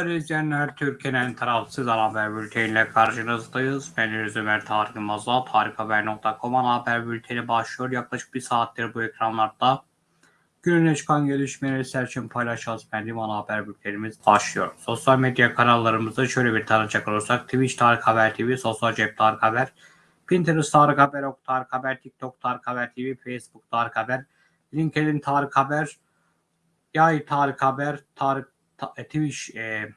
Değerli izleyenler, Türkiye'nin tarafsız haber bülteniyle karşınızdayız. Ben Deniz Ömer Tarık Yılmaz'la tarikhaber.com haber bülteni başlıyor. Yaklaşık bir saattir bu ekranlarda gününe çıkan gelişmeleri serçin paylaşacağız. Benim ana haber bültenimiz başlıyor. Sosyal medya kanallarımızı şöyle bir tanıcak olursak Twitch Tarık Haber TV, Sosyal Cep Tarık Haber, Pinterest Tarık Haber, Ok Tarık Haber, TikTok Tarık Haber TV, Facebook Tarık Haber, LinkedIn Tarık Haber, Yay Tarık Haber, Tarık Ta- e, Twitch, e,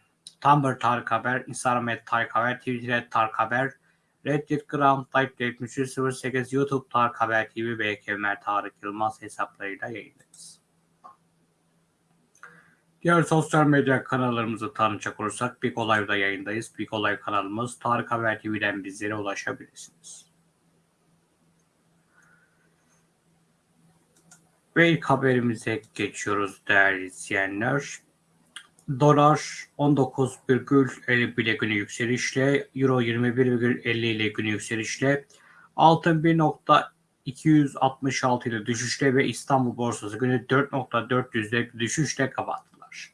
Tumblr Tarık Haber, Instagram et Tarık Haber, Twitter et Tarık Haber, Reddit, Gram, Type 7308, YouTube Tarık Haber TV Kemer Tarık Yılmaz hesaplarıyla yayındayız. Diğer sosyal medya kanallarımızı tanıcak olursak Big Olay'da yayındayız. Big Olay kanalımız Tarık Haber TV'den bizlere ulaşabilirsiniz. Ve ilk haberimize geçiyoruz değerli izleyenler. Dolar 19,51 ile günü yükselişle, Euro 21,50 ile günü yükselişle, altın 1.266 ile düşüşle ve İstanbul borsası günü 4.400 ile düşüşle kapattılar.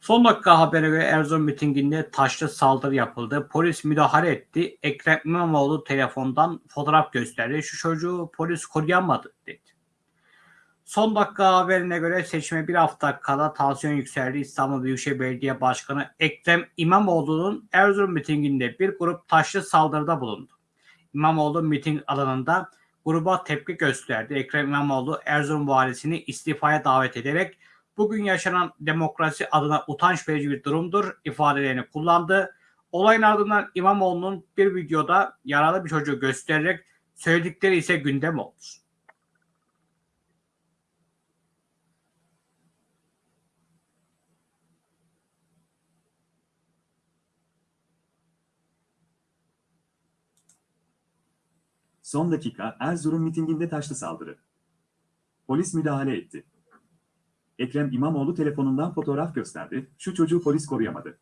Son dakika haberi ve Erzurum mitinginde taşlı saldırı yapıldı. Polis müdahale etti. Ekrem İmamoğlu telefondan fotoğraf gösterdi. Şu çocuğu polis koruyamadı dedi. Son dakika haberine göre seçime bir hafta kala tansiyon yükseldi. İstanbul Büyükşehir Belediye Başkanı Ekrem İmamoğlu'nun Erzurum mitinginde bir grup taşlı saldırıda bulundu. İmamoğlu miting alanında gruba tepki gösterdi. Ekrem İmamoğlu Erzurum valisini istifaya davet ederek bugün yaşanan demokrasi adına utanç verici bir durumdur ifadelerini kullandı. Olayın ardından İmamoğlu'nun bir videoda yaralı bir çocuğu göstererek söyledikleri ise gündem oldu. Son dakika Erzurum mitinginde taşlı saldırı. Polis müdahale etti. Ekrem İmamoğlu telefonundan fotoğraf gösterdi, şu çocuğu polis koruyamadı.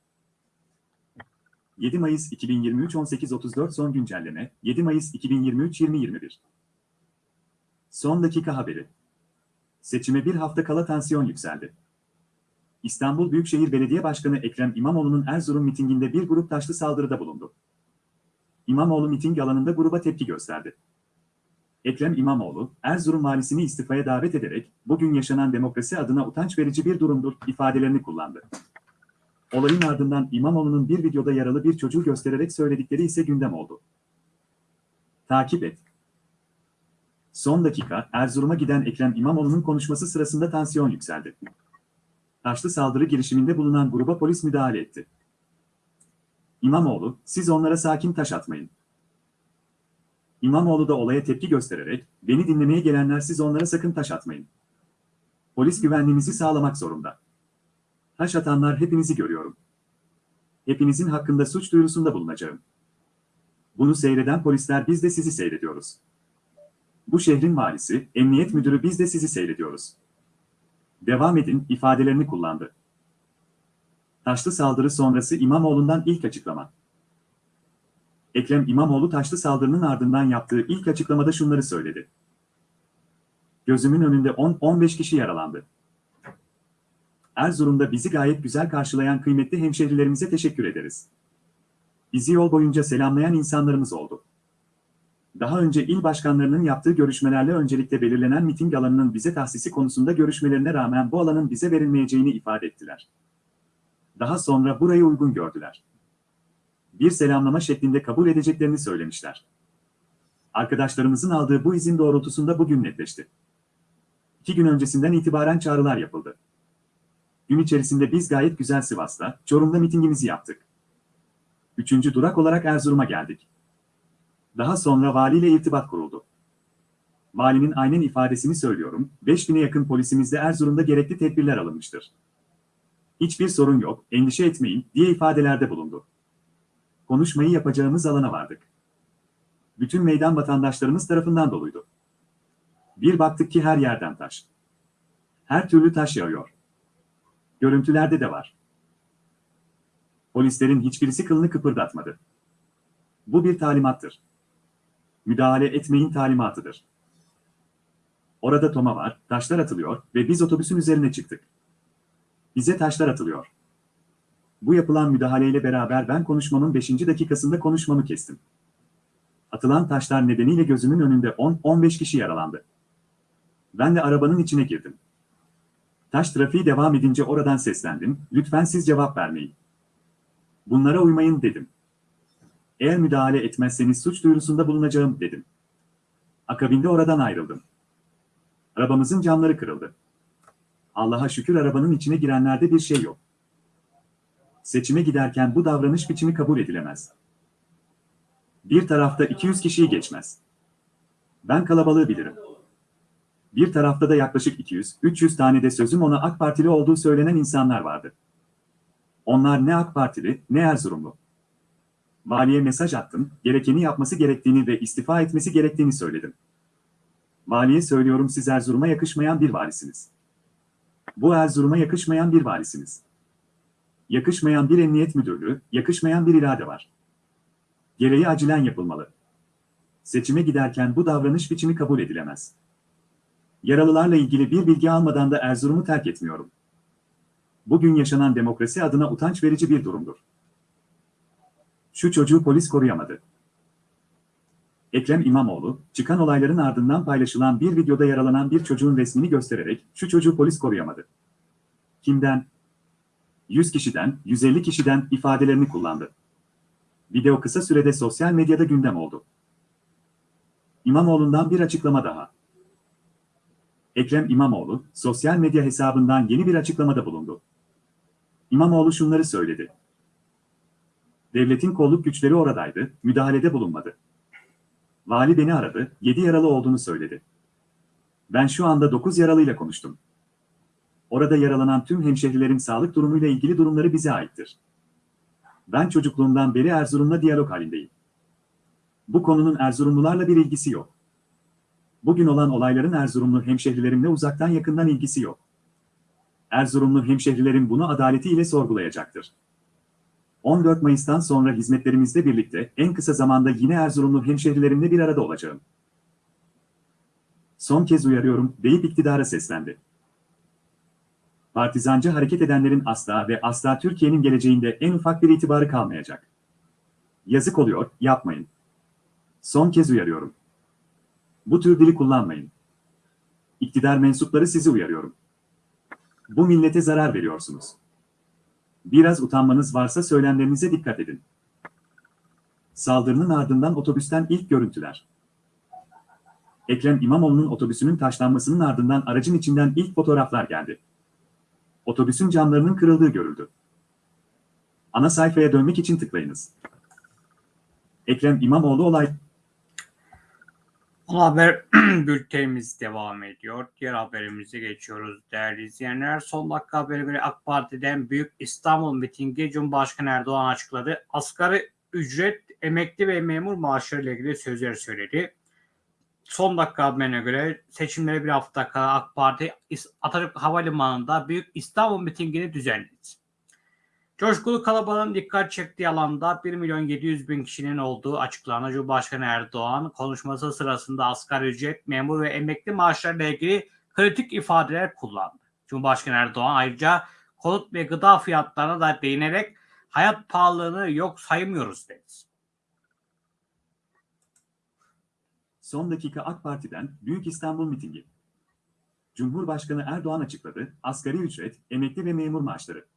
7 Mayıs 2023 18.34 son güncelleme, 7 Mayıs 2023 2021. Son dakika haberi. Seçime bir hafta kala tansiyon yükseldi. İstanbul Büyükşehir Belediye Başkanı Ekrem İmamoğlu'nun Erzurum mitinginde bir grup taşlı saldırıda bulundu. İmamoğlu miting alanında gruba tepki gösterdi. Ekrem İmamoğlu, Erzurum valisini istifaya davet ederek, bugün yaşanan demokrasi adına utanç verici bir durumdur ifadelerini kullandı. Olayın ardından İmamoğlu'nun bir videoda yaralı bir çocuğu göstererek söyledikleri ise gündem oldu. Takip et. Son dakika, Erzurum'a giden Ekrem İmamoğlu'nun konuşması sırasında tansiyon yükseldi. Taşlı saldırı girişiminde bulunan gruba polis müdahale etti. İmamoğlu, siz onlara sakin taş atmayın. İmamoğlu da olaya tepki göstererek, beni dinlemeye gelenler siz onlara sakın taş atmayın. Polis güvenliğimizi sağlamak zorunda. Taş atanlar hepinizi görüyorum. Hepinizin hakkında suç duyurusunda bulunacağım. Bunu seyreden polisler biz de sizi seyrediyoruz. Bu şehrin valisi, emniyet müdürü biz de sizi seyrediyoruz. Devam edin ifadelerini kullandı. Taşlı saldırı sonrası İmamoğlu'ndan ilk açıklama. Ekrem İmamoğlu taşlı saldırının ardından yaptığı ilk açıklamada şunları söyledi. Gözümün önünde 10-15 kişi yaralandı. Erzurum'da bizi gayet güzel karşılayan kıymetli hemşehrilerimize teşekkür ederiz. Bizi yol boyunca selamlayan insanlarımız oldu. Daha önce il başkanlarının yaptığı görüşmelerle öncelikle belirlenen miting alanının bize tahsisi konusunda görüşmelerine rağmen bu alanın bize verilmeyeceğini ifade ettiler. Daha sonra burayı uygun gördüler. Bir selamlama şeklinde kabul edeceklerini söylemişler. Arkadaşlarımızın aldığı bu izin doğrultusunda bugün netleşti. İki gün öncesinden itibaren çağrılar yapıldı. Gün içerisinde biz gayet güzel Sivas'ta, Çorum'da mitingimizi yaptık. Üçüncü durak olarak Erzurum'a geldik. Daha sonra valiyle irtibat kuruldu. Valinin aynen ifadesini söylüyorum, 5000'e yakın polisimizde Erzurum'da gerekli tedbirler alınmıştır. Hiçbir sorun yok, endişe etmeyin diye ifadelerde bulundu. Konuşmayı yapacağımız alana vardık. Bütün meydan vatandaşlarımız tarafından doluydu. Bir baktık ki her yerden taş. Her türlü taş yağıyor. Görüntülerde de var. Polislerin hiçbirisi kılını kıpırdatmadı. Bu bir talimattır. Müdahale etmeyin talimatıdır. Orada Toma var, taşlar atılıyor ve biz otobüsün üzerine çıktık. Bize taşlar atılıyor. Bu yapılan müdahaleyle beraber ben konuşmamın 5. dakikasında konuşmamı kestim. Atılan taşlar nedeniyle gözümün önünde 10-15 kişi yaralandı. Ben de arabanın içine girdim. Taş trafiği devam edince oradan seslendim, lütfen siz cevap vermeyin. Bunlara uymayın dedim. Eğer müdahale etmezseniz suç duyurusunda bulunacağım dedim. Akabinde oradan ayrıldım. Arabamızın camları kırıldı. Allah'a şükür arabanın içine girenlerde bir şey yok. Seçime giderken bu davranış biçimi kabul edilemez. Bir tarafta 200 kişiyi geçmez. Ben kalabalığı bilirim. Bir tarafta da yaklaşık 200-300 tane de sözüm ona AK Partili olduğu söylenen insanlar vardı. Onlar ne AK Partili ne Erzurumlu. Valiye mesaj attım, gerekeni yapması gerektiğini ve istifa etmesi gerektiğini söyledim. Valiye söylüyorum siz Erzurum'a yakışmayan bir valisiniz. Bu Erzurum'a yakışmayan bir valisiniz. Yakışmayan bir emniyet müdürlüğü, yakışmayan bir irade var. Gereği acilen yapılmalı. Seçime giderken bu davranış biçimi kabul edilemez. Yaralılarla ilgili bir bilgi almadan da Erzurum'u terk etmiyorum. Bugün yaşanan demokrasi adına utanç verici bir durumdur. Şu çocuğu polis koruyamadı. Ekrem İmamoğlu, çıkan olayların ardından paylaşılan bir videoda yaralanan bir çocuğun resmini göstererek şu çocuğu polis koruyamadı. Kimden? 100 kişiden, 150 kişiden ifadelerini kullandı. Video kısa sürede sosyal medyada gündem oldu. İmamoğlu'ndan bir açıklama daha. Ekrem İmamoğlu, sosyal medya hesabından yeni bir açıklamada bulundu. İmamoğlu şunları söyledi. Devletin kolluk güçleri oradaydı, müdahalede bulunmadı. Vali beni aradı, 7 yaralı olduğunu söyledi. Ben şu anda 9 yaralıyla konuştum. Orada yaralanan tüm hemşehrilerin sağlık durumuyla ilgili durumları bize aittir. Ben çocukluğumdan beri Erzurum'la diyalog halindeyim. Bu konunun Erzurumlularla bir ilgisi yok. Bugün olan olayların Erzurumlu hemşehrilerimle uzaktan yakından ilgisi yok. Erzurumlu hemşehrilerim bunu adaletiyle sorgulayacaktır. 14 Mayıs'tan sonra hizmetlerimizle birlikte en kısa zamanda yine Erzurumlu hemşehrilerimle bir arada olacağım. Son kez uyarıyorum deyip iktidara seslendi. Partizancı hareket edenlerin asla ve asla Türkiye'nin geleceğinde en ufak bir itibarı kalmayacak. Yazık oluyor, yapmayın. Son kez uyarıyorum. Bu tür dili kullanmayın. İktidar mensupları sizi uyarıyorum. Bu millete zarar veriyorsunuz. Biraz utanmanız varsa söylemlerinize dikkat edin. Saldırının ardından otobüsten ilk görüntüler. Ekrem İmamoğlu'nun otobüsünün taşlanmasının ardından aracın içinden ilk fotoğraflar geldi. Otobüsün camlarının kırıldığı görüldü. Ana sayfaya dönmek için tıklayınız. Ekrem İmamoğlu olay haber bültenimiz devam ediyor. Diğer haberimize geçiyoruz değerli izleyenler. Son dakika haberi göre AK Parti'den Büyük İstanbul mitingi Cumhurbaşkanı Erdoğan açıkladı. Asgari ücret, emekli ve memur maaşları ile ilgili sözler söyledi. Son dakika haberine göre seçimlere bir hafta kala AK Parti Atatürk Havalimanı'nda Büyük İstanbul mitingini düzenledi. Coşkulu kalabalığın dikkat çektiği alanda 1 milyon 700 bin kişinin olduğu açıklanan Cumhurbaşkanı Erdoğan konuşması sırasında asgari ücret, memur ve emekli maaşlarıyla ilgili kritik ifadeler kullandı. Cumhurbaşkanı Erdoğan ayrıca konut ve gıda fiyatlarına da değinerek hayat pahalılığını yok saymıyoruz dedi. Son dakika AK Parti'den Büyük İstanbul mitingi. Cumhurbaşkanı Erdoğan açıkladı, asgari ücret, emekli ve memur maaşları.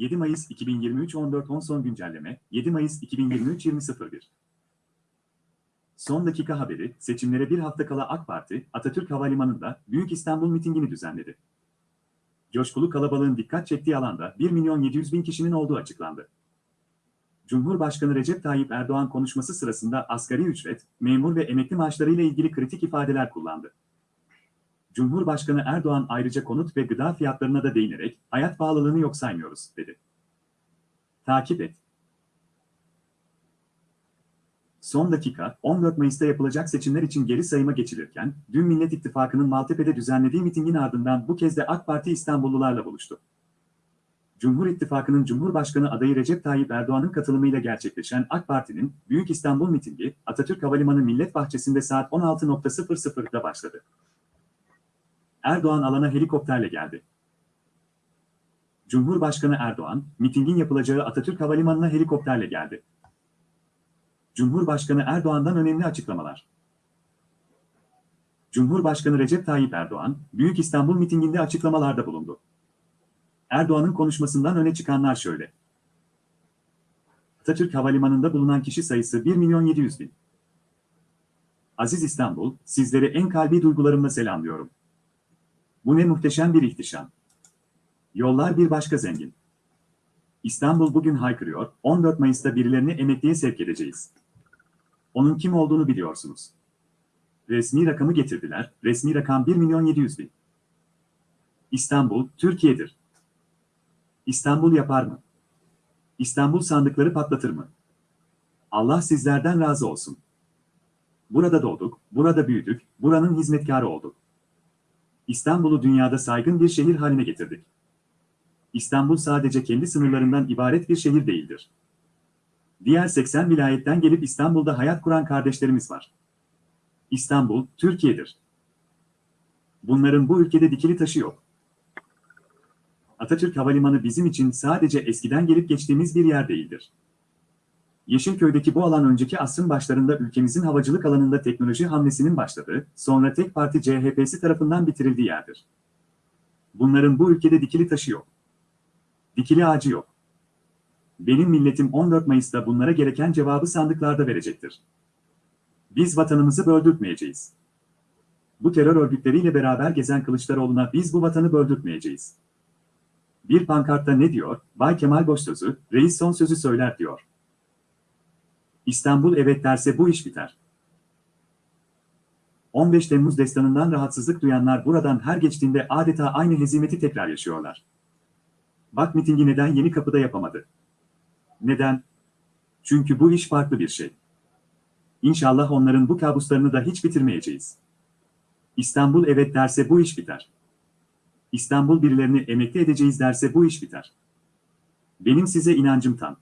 7 Mayıs 2023 14.10 son güncelleme 7 Mayıs 2023 20.01 Son dakika haberi seçimlere bir hafta kala AK Parti Atatürk Havalimanı'nda Büyük İstanbul mitingini düzenledi. Coşkulu kalabalığın dikkat çektiği alanda 1 milyon 700 bin kişinin olduğu açıklandı. Cumhurbaşkanı Recep Tayyip Erdoğan konuşması sırasında asgari ücret, memur ve emekli maaşları ile ilgili kritik ifadeler kullandı. Cumhurbaşkanı Erdoğan ayrıca konut ve gıda fiyatlarına da değinerek hayat pahalılığını yok saymıyoruz dedi. Takip et. Son dakika, 14 Mayıs'ta yapılacak seçimler için geri sayıma geçilirken, dün Millet İttifakı'nın Maltepe'de düzenlediği mitingin ardından bu kez de AK Parti İstanbullularla buluştu. Cumhur İttifakı'nın Cumhurbaşkanı adayı Recep Tayyip Erdoğan'ın katılımıyla gerçekleşen AK Parti'nin Büyük İstanbul mitingi Atatürk Havalimanı Millet Bahçesi'nde saat 16.00'da başladı. Erdoğan alana helikopterle geldi. Cumhurbaşkanı Erdoğan, mitingin yapılacağı Atatürk Havalimanı'na helikopterle geldi. Cumhurbaşkanı Erdoğan'dan önemli açıklamalar. Cumhurbaşkanı Recep Tayyip Erdoğan, Büyük İstanbul mitinginde açıklamalarda bulundu. Erdoğan'ın konuşmasından öne çıkanlar şöyle. Atatürk Havalimanı'nda bulunan kişi sayısı 1 milyon 700 bin. Aziz İstanbul, sizleri en kalbi duygularımla selamlıyorum. Bu ne muhteşem bir ihtişam. Yollar bir başka zengin. İstanbul bugün haykırıyor, 14 Mayıs'ta birilerini emekliye sevk edeceğiz. Onun kim olduğunu biliyorsunuz. Resmi rakamı getirdiler, resmi rakam 1 milyon 700 bin. İstanbul, Türkiye'dir. İstanbul yapar mı? İstanbul sandıkları patlatır mı? Allah sizlerden razı olsun. Burada doğduk, burada büyüdük, buranın hizmetkarı olduk. İstanbul'u dünyada saygın bir şehir haline getirdik. İstanbul sadece kendi sınırlarından ibaret bir şehir değildir. Diğer 80 vilayetten gelip İstanbul'da hayat kuran kardeşlerimiz var. İstanbul, Türkiye'dir. Bunların bu ülkede dikili taşı yok. Atatürk Havalimanı bizim için sadece eskiden gelip geçtiğimiz bir yer değildir. Yeşilköy'deki bu alan önceki asrın başlarında ülkemizin havacılık alanında teknoloji hamlesinin başladığı, sonra tek parti CHP'si tarafından bitirildiği yerdir. Bunların bu ülkede dikili taşı yok. Dikili ağacı yok. Benim milletim 14 Mayıs'ta bunlara gereken cevabı sandıklarda verecektir. Biz vatanımızı böldürtmeyeceğiz. Bu terör örgütleriyle beraber gezen Kılıçdaroğlu'na biz bu vatanı böldürtmeyeceğiz. Bir pankartta ne diyor? Bay Kemal Boşsözü, reis son sözü söyler diyor. İstanbul evet derse bu iş biter. 15 Temmuz destanından rahatsızlık duyanlar buradan her geçtiğinde adeta aynı hezimeti tekrar yaşıyorlar. Bak mitingi neden yeni kapıda yapamadı? Neden? Çünkü bu iş farklı bir şey. İnşallah onların bu kabuslarını da hiç bitirmeyeceğiz. İstanbul evet derse bu iş biter. İstanbul birilerini emekli edeceğiz derse bu iş biter. Benim size inancım tam.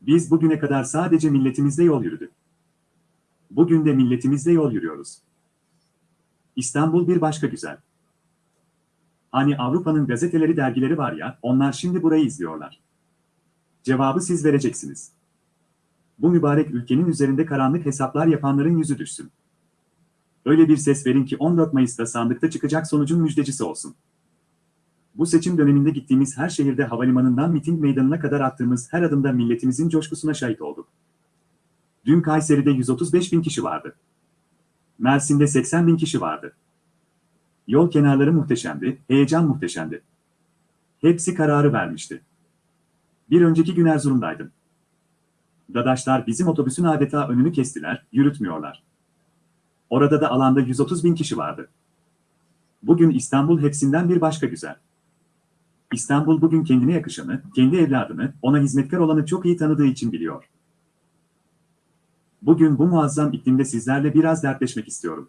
Biz bugüne kadar sadece milletimizle yol yürüdük. Bugün de milletimizle yol yürüyoruz. İstanbul bir başka güzel. Hani Avrupa'nın gazeteleri dergileri var ya, onlar şimdi burayı izliyorlar. Cevabı siz vereceksiniz. Bu mübarek ülkenin üzerinde karanlık hesaplar yapanların yüzü düşsün. Öyle bir ses verin ki 14 Mayıs'ta sandıkta çıkacak sonucun müjdecisi olsun. Bu seçim döneminde gittiğimiz her şehirde havalimanından miting meydanına kadar attığımız her adımda milletimizin coşkusuna şahit olduk. Dün Kayseri'de 135 bin kişi vardı. Mersin'de 80 bin kişi vardı. Yol kenarları muhteşemdi, heyecan muhteşemdi. Hepsi kararı vermişti. Bir önceki gün Erzurum'daydım. Dadaşlar bizim otobüsün adeta önünü kestiler, yürütmüyorlar. Orada da alanda 130 bin kişi vardı. Bugün İstanbul hepsinden bir başka güzel. İstanbul bugün kendine yakışanı, kendi evladını, ona hizmetkar olanı çok iyi tanıdığı için biliyor. Bugün bu muazzam iklimde sizlerle biraz dertleşmek istiyorum.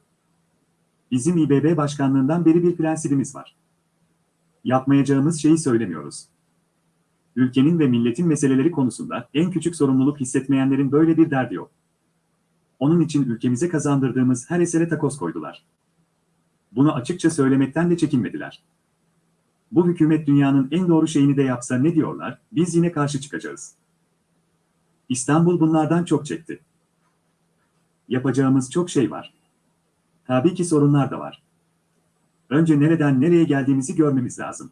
Bizim İBB başkanlığından beri bir prensibimiz var. Yapmayacağımız şeyi söylemiyoruz. Ülkenin ve milletin meseleleri konusunda en küçük sorumluluk hissetmeyenlerin böyle bir derdi yok. Onun için ülkemize kazandırdığımız her esere takoz koydular. Bunu açıkça söylemekten de çekinmediler. Bu hükümet dünyanın en doğru şeyini de yapsa ne diyorlar, biz yine karşı çıkacağız. İstanbul bunlardan çok çekti. Yapacağımız çok şey var. Tabii ki sorunlar da var. Önce nereden nereye geldiğimizi görmemiz lazım.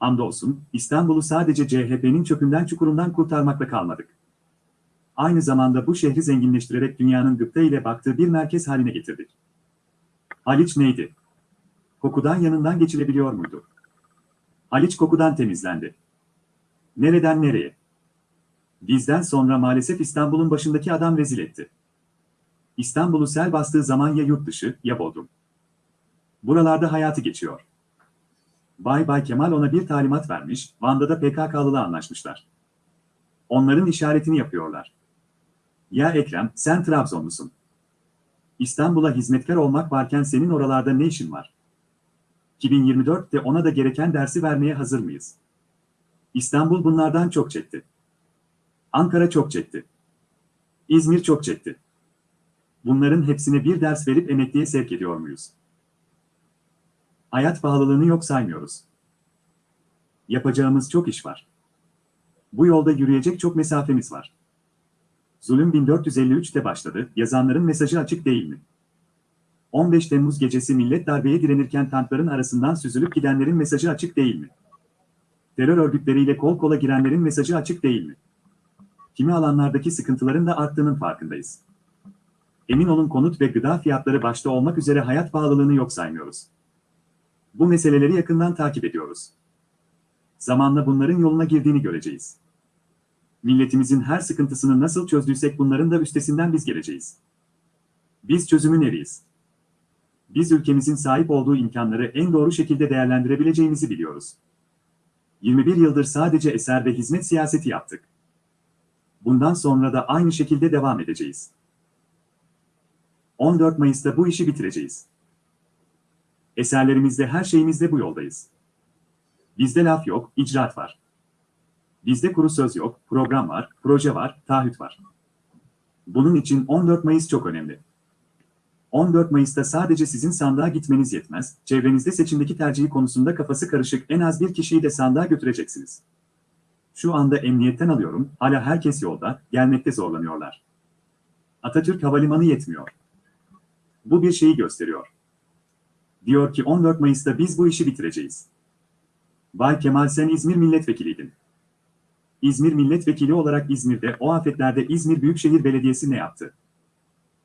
Andolsun, İstanbul'u sadece CHP'nin çökünden çukurundan kurtarmakla kalmadık. Aynı zamanda bu şehri zenginleştirerek dünyanın gıpta ile baktığı bir merkez haline getirdik. Haliç neydi? Kokudan yanından geçilebiliyor muydu? Haliç kokudan temizlendi. Nereden nereye? Bizden sonra maalesef İstanbul'un başındaki adam rezil etti. İstanbul'u sel bastığı zaman ya yurt dışı ya Bodrum. Buralarda hayatı geçiyor. Bay Bay Kemal ona bir talimat vermiş, Van'da da PKK'lıla anlaşmışlar. Onların işaretini yapıyorlar. Ya Ekrem, sen Trabzonlusun. İstanbul'a hizmetkar olmak varken senin oralarda ne işin var? 2024'te ona da gereken dersi vermeye hazır mıyız? İstanbul bunlardan çok çekti. Ankara çok çekti. İzmir çok çekti. Bunların hepsine bir ders verip emekliye sevk ediyor muyuz? Hayat pahalılığını yok saymıyoruz. Yapacağımız çok iş var. Bu yolda yürüyecek çok mesafemiz var. Zulüm 1453'te başladı, yazanların mesajı açık değil mi? 15 Temmuz gecesi millet darbeye direnirken tankların arasından süzülüp gidenlerin mesajı açık değil mi? Terör örgütleriyle kol kola girenlerin mesajı açık değil mi? Kimi alanlardaki sıkıntıların da arttığının farkındayız. Emin olun konut ve gıda fiyatları başta olmak üzere hayat pahalılığını yok saymıyoruz. Bu meseleleri yakından takip ediyoruz. Zamanla bunların yoluna girdiğini göreceğiz. Milletimizin her sıkıntısını nasıl çözdüysek bunların da üstesinden biz geleceğiz. Biz çözümün eriyiz. Biz ülkemizin sahip olduğu imkanları en doğru şekilde değerlendirebileceğimizi biliyoruz. 21 yıldır sadece eser ve hizmet siyaseti yaptık. Bundan sonra da aynı şekilde devam edeceğiz. 14 Mayıs'ta bu işi bitireceğiz. Eserlerimizde her şeyimizde bu yoldayız. Bizde laf yok, icraat var. Bizde kuru söz yok, program var, proje var, taahhüt var. Bunun için 14 Mayıs çok önemli. 14 Mayıs'ta sadece sizin sandığa gitmeniz yetmez, çevrenizde seçimdeki tercihi konusunda kafası karışık en az bir kişiyi de sandığa götüreceksiniz. Şu anda emniyetten alıyorum, hala herkes yolda, gelmekte zorlanıyorlar. Atatürk Havalimanı yetmiyor. Bu bir şeyi gösteriyor. Diyor ki 14 Mayıs'ta biz bu işi bitireceğiz. Bay Kemal sen İzmir milletvekiliydin. İzmir milletvekili olarak İzmir'de o afetlerde İzmir Büyükşehir Belediyesi ne yaptı?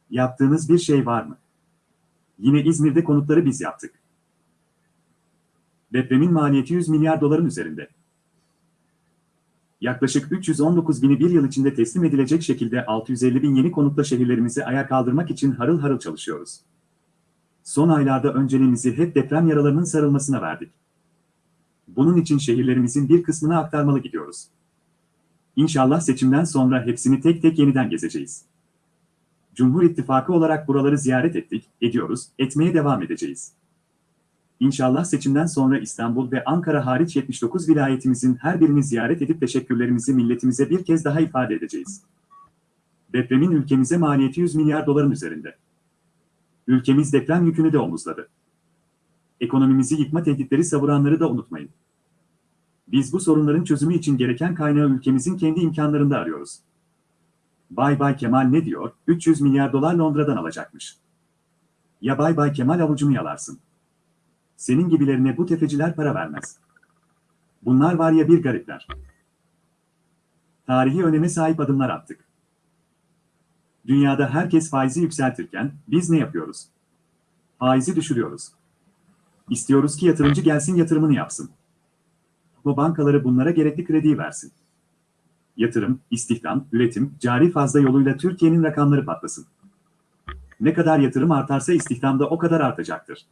Yaptığınız bir şey var mı? Yine İzmir'de konutları biz yaptık. Depremin maliyeti 100 milyar doların üzerinde. Yaklaşık 319 bini bir yıl içinde teslim edilecek şekilde 650 bin yeni konutla şehirlerimizi ayağa kaldırmak için harıl harıl çalışıyoruz. Son aylarda önceliğimizi hep deprem yaralarının sarılmasına verdik. Bunun için şehirlerimizin bir kısmını aktarmalı gidiyoruz. İnşallah seçimden sonra hepsini tek tek yeniden gezeceğiz. Cumhur İttifakı olarak buraları ziyaret ettik, ediyoruz, etmeye devam edeceğiz. İnşallah seçimden sonra İstanbul ve Ankara hariç 79 vilayetimizin her birini ziyaret edip teşekkürlerimizi milletimize bir kez daha ifade edeceğiz. Depremin ülkemize maliyeti 100 milyar doların üzerinde. Ülkemiz deprem yükünü de omuzladı. Ekonomimizi yıkma tehditleri savuranları da unutmayın. Biz bu sorunların çözümü için gereken kaynağı ülkemizin kendi imkanlarında arıyoruz. Bay Bay Kemal ne diyor? 300 milyar dolar Londra'dan alacakmış. Ya Bay Bay Kemal avucunu yalarsın. Senin gibilerine bu tefeciler para vermez. Bunlar var ya bir garipler. Tarihi öneme sahip adımlar attık. Dünyada herkes faizi yükseltirken biz ne yapıyoruz? Faizi düşürüyoruz. İstiyoruz ki yatırımcı gelsin yatırımını yapsın. Bu bankaları bunlara gerekli krediyi versin. Yatırım, istihdam, üretim, cari fazla yoluyla Türkiye'nin rakamları patlasın. Ne kadar yatırım artarsa istihdam da o kadar artacaktır.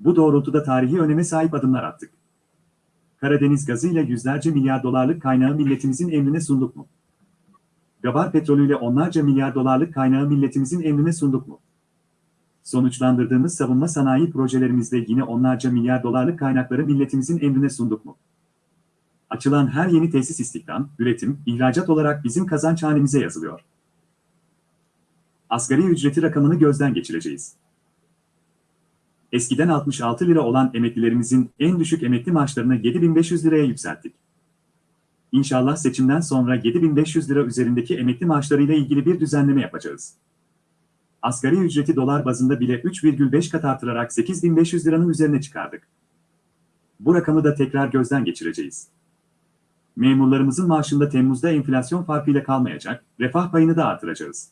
Bu doğrultuda tarihi öneme sahip adımlar attık. Karadeniz gazıyla yüzlerce milyar dolarlık kaynağı milletimizin emrine sunduk mu? Gabar petrolüyle onlarca milyar dolarlık kaynağı milletimizin emrine sunduk mu? Sonuçlandırdığımız savunma sanayi projelerimizde yine onlarca milyar dolarlık kaynakları milletimizin emrine sunduk mu? Açılan her yeni tesis istihdam, üretim, ihracat olarak bizim kazanç hanemize yazılıyor. Asgari ücreti rakamını gözden geçireceğiz. Eskiden 66 lira olan emeklilerimizin en düşük emekli maaşlarını 7500 liraya yükselttik. İnşallah seçimden sonra 7500 lira üzerindeki emekli maaşlarıyla ilgili bir düzenleme yapacağız. Asgari ücreti dolar bazında bile 3,5 kat artırarak 8500 liranın üzerine çıkardık. Bu rakamı da tekrar gözden geçireceğiz. Memurlarımızın maaşında Temmuz'da enflasyon farkıyla kalmayacak, refah payını da artıracağız.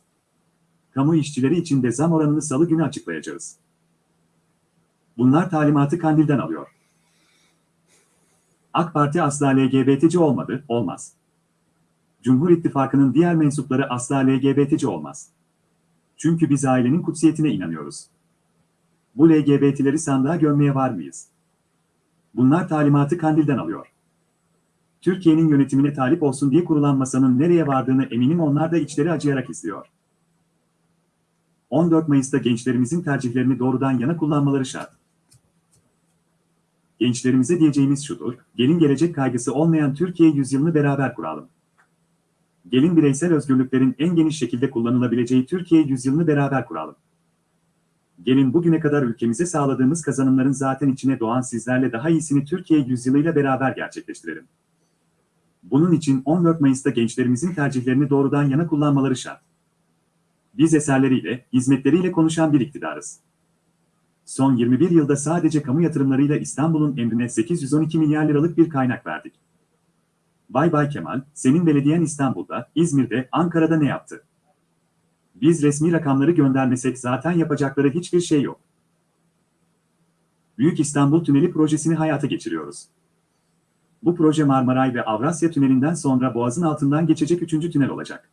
Kamu işçileri için de zam oranını salı günü açıklayacağız. Bunlar talimatı Kandil'den alıyor. AK Parti asla LGBT'ci olmadı, olmaz. Cumhur İttifakı'nın diğer mensupları asla LGBT'ci olmaz. Çünkü biz ailenin kutsiyetine inanıyoruz. Bu LGBT'leri sandığa gömmeye var mıyız? Bunlar talimatı Kandil'den alıyor. Türkiye'nin yönetimine talip olsun diye kurulan masanın nereye vardığını eminim onlar da içleri acıyarak izliyor. 14 Mayıs'ta gençlerimizin tercihlerini doğrudan yana kullanmaları şart. Gençlerimize diyeceğimiz şudur, gelin gelecek kaygısı olmayan Türkiye yüzyılını beraber kuralım. Gelin bireysel özgürlüklerin en geniş şekilde kullanılabileceği Türkiye yüzyılını beraber kuralım. Gelin bugüne kadar ülkemize sağladığımız kazanımların zaten içine doğan sizlerle daha iyisini Türkiye yüzyılıyla beraber gerçekleştirelim. Bunun için 14 Mayıs'ta gençlerimizin tercihlerini doğrudan yana kullanmaları şart. Biz eserleriyle, hizmetleriyle konuşan bir iktidarız. Son 21 yılda sadece kamu yatırımlarıyla İstanbul'un emrine 812 milyar liralık bir kaynak verdik. Bay Bay Kemal, senin belediyen İstanbul'da, İzmir'de, Ankara'da ne yaptı? Biz resmi rakamları göndermesek zaten yapacakları hiçbir şey yok. Büyük İstanbul Tüneli projesini hayata geçiriyoruz. Bu proje Marmaray ve Avrasya Tüneli'nden sonra Boğaz'ın altından geçecek üçüncü tünel olacak.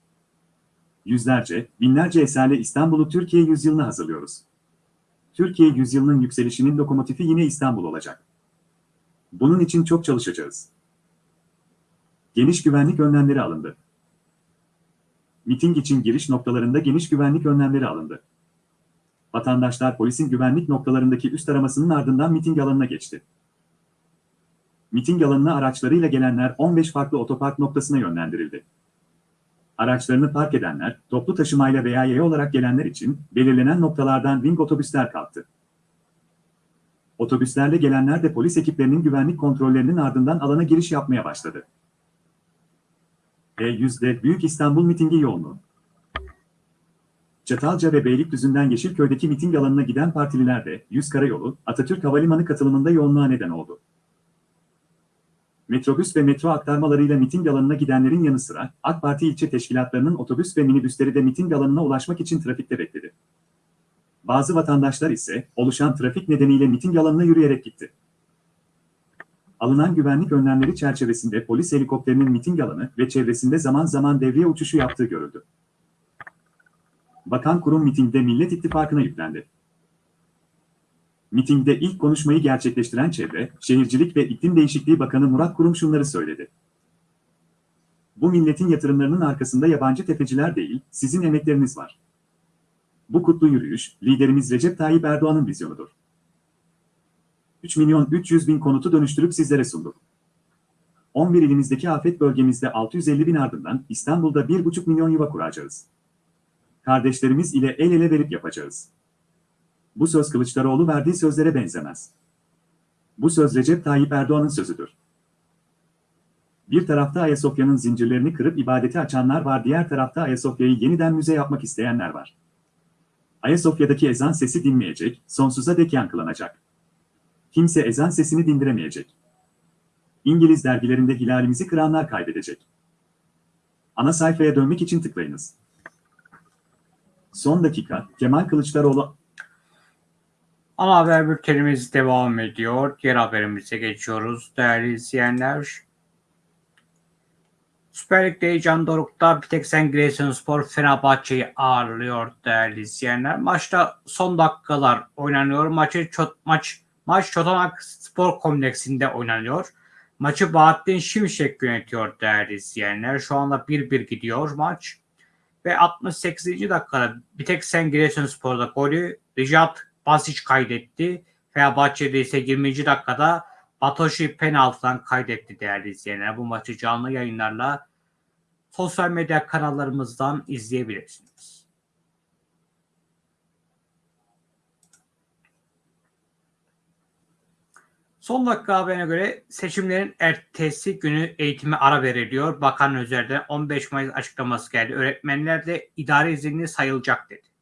Yüzlerce, binlerce eserle İstanbul'u Türkiye yüzyılına hazırlıyoruz. Türkiye yüzyılının yükselişinin lokomotifi yine İstanbul olacak. Bunun için çok çalışacağız. Geniş güvenlik önlemleri alındı. Miting için giriş noktalarında geniş güvenlik önlemleri alındı. Vatandaşlar polisin güvenlik noktalarındaki üst aramasının ardından miting alanına geçti. Miting alanına araçlarıyla gelenler 15 farklı otopark noktasına yönlendirildi. Araçlarını park edenler, toplu taşımayla veya yaya olarak gelenler için belirlenen noktalardan ring otobüsler kalktı. Otobüslerle gelenler de polis ekiplerinin güvenlik kontrollerinin ardından alana giriş yapmaya başladı. E100'de Büyük İstanbul mitingi yoğunluğu. Çatalca ve Beylikdüzü'nden Yeşilköy'deki miting alanına giden partililer de 100 Karayolu, Atatürk Havalimanı katılımında yoğunluğa neden oldu. Metrobüs ve metro aktarmalarıyla miting alanına gidenlerin yanı sıra AK Parti ilçe teşkilatlarının otobüs ve minibüsleri de miting alanına ulaşmak için trafikte bekledi. Bazı vatandaşlar ise oluşan trafik nedeniyle miting alanına yürüyerek gitti. Alınan güvenlik önlemleri çerçevesinde polis helikopterinin miting alanı ve çevresinde zaman zaman devriye uçuşu yaptığı görüldü. Bakan kurum mitingde Millet İttifakı'na yüklendi. Mitingde ilk konuşmayı gerçekleştiren Çevre, Şehircilik ve İklim Değişikliği Bakanı Murat Kurum şunları söyledi. Bu milletin yatırımlarının arkasında yabancı tefeciler değil, sizin emekleriniz var. Bu kutlu yürüyüş, liderimiz Recep Tayyip Erdoğan'ın vizyonudur. 3 milyon 300 bin konutu dönüştürüp sizlere sunduk. 11 ilimizdeki afet bölgemizde 650 bin ardından İstanbul'da 1,5 milyon yuva kuracağız. Kardeşlerimiz ile el ele verip yapacağız. Bu söz Kılıçdaroğlu verdiği sözlere benzemez. Bu söz Recep Tayyip Erdoğan'ın sözüdür. Bir tarafta Ayasofya'nın zincirlerini kırıp ibadeti açanlar var, diğer tarafta Ayasofya'yı yeniden müze yapmak isteyenler var. Ayasofya'daki ezan sesi dinmeyecek, sonsuza dek yankılanacak. Kimse ezan sesini dindiremeyecek. İngiliz dergilerinde hilalimizi kıranlar kaybedecek. Ana sayfaya dönmek için tıklayınız. Son dakika, Kemal Kılıçdaroğlu Ana haber bültenimiz devam ediyor. Diğer haberimize geçiyoruz değerli izleyenler. Süper Lig'de heyecan dorukta bir tek sen Giresunspor Fenerbahçe'yi ağırlıyor değerli izleyenler. Maçta son dakikalar oynanıyor. Maçı çot, maç maç Çotanak Spor Kompleksinde oynanıyor. Maçı Bahattin Şimşek yönetiyor değerli izleyenler. Şu anda 1-1 gidiyor maç. Ve 68. dakikada bir tek sen Giresunspor'da golü Rijat Basic kaydetti. Fenerbahçe'de ise 20. dakikada Batoşi penaltıdan kaydetti değerli izleyenler. Bu maçı canlı yayınlarla sosyal medya kanallarımızdan izleyebilirsiniz. Son dakika haberine göre seçimlerin ertesi günü eğitime ara veriliyor. Bakan Özer'den 15 Mayıs açıklaması geldi. Öğretmenler de idari izinli sayılacak dedi.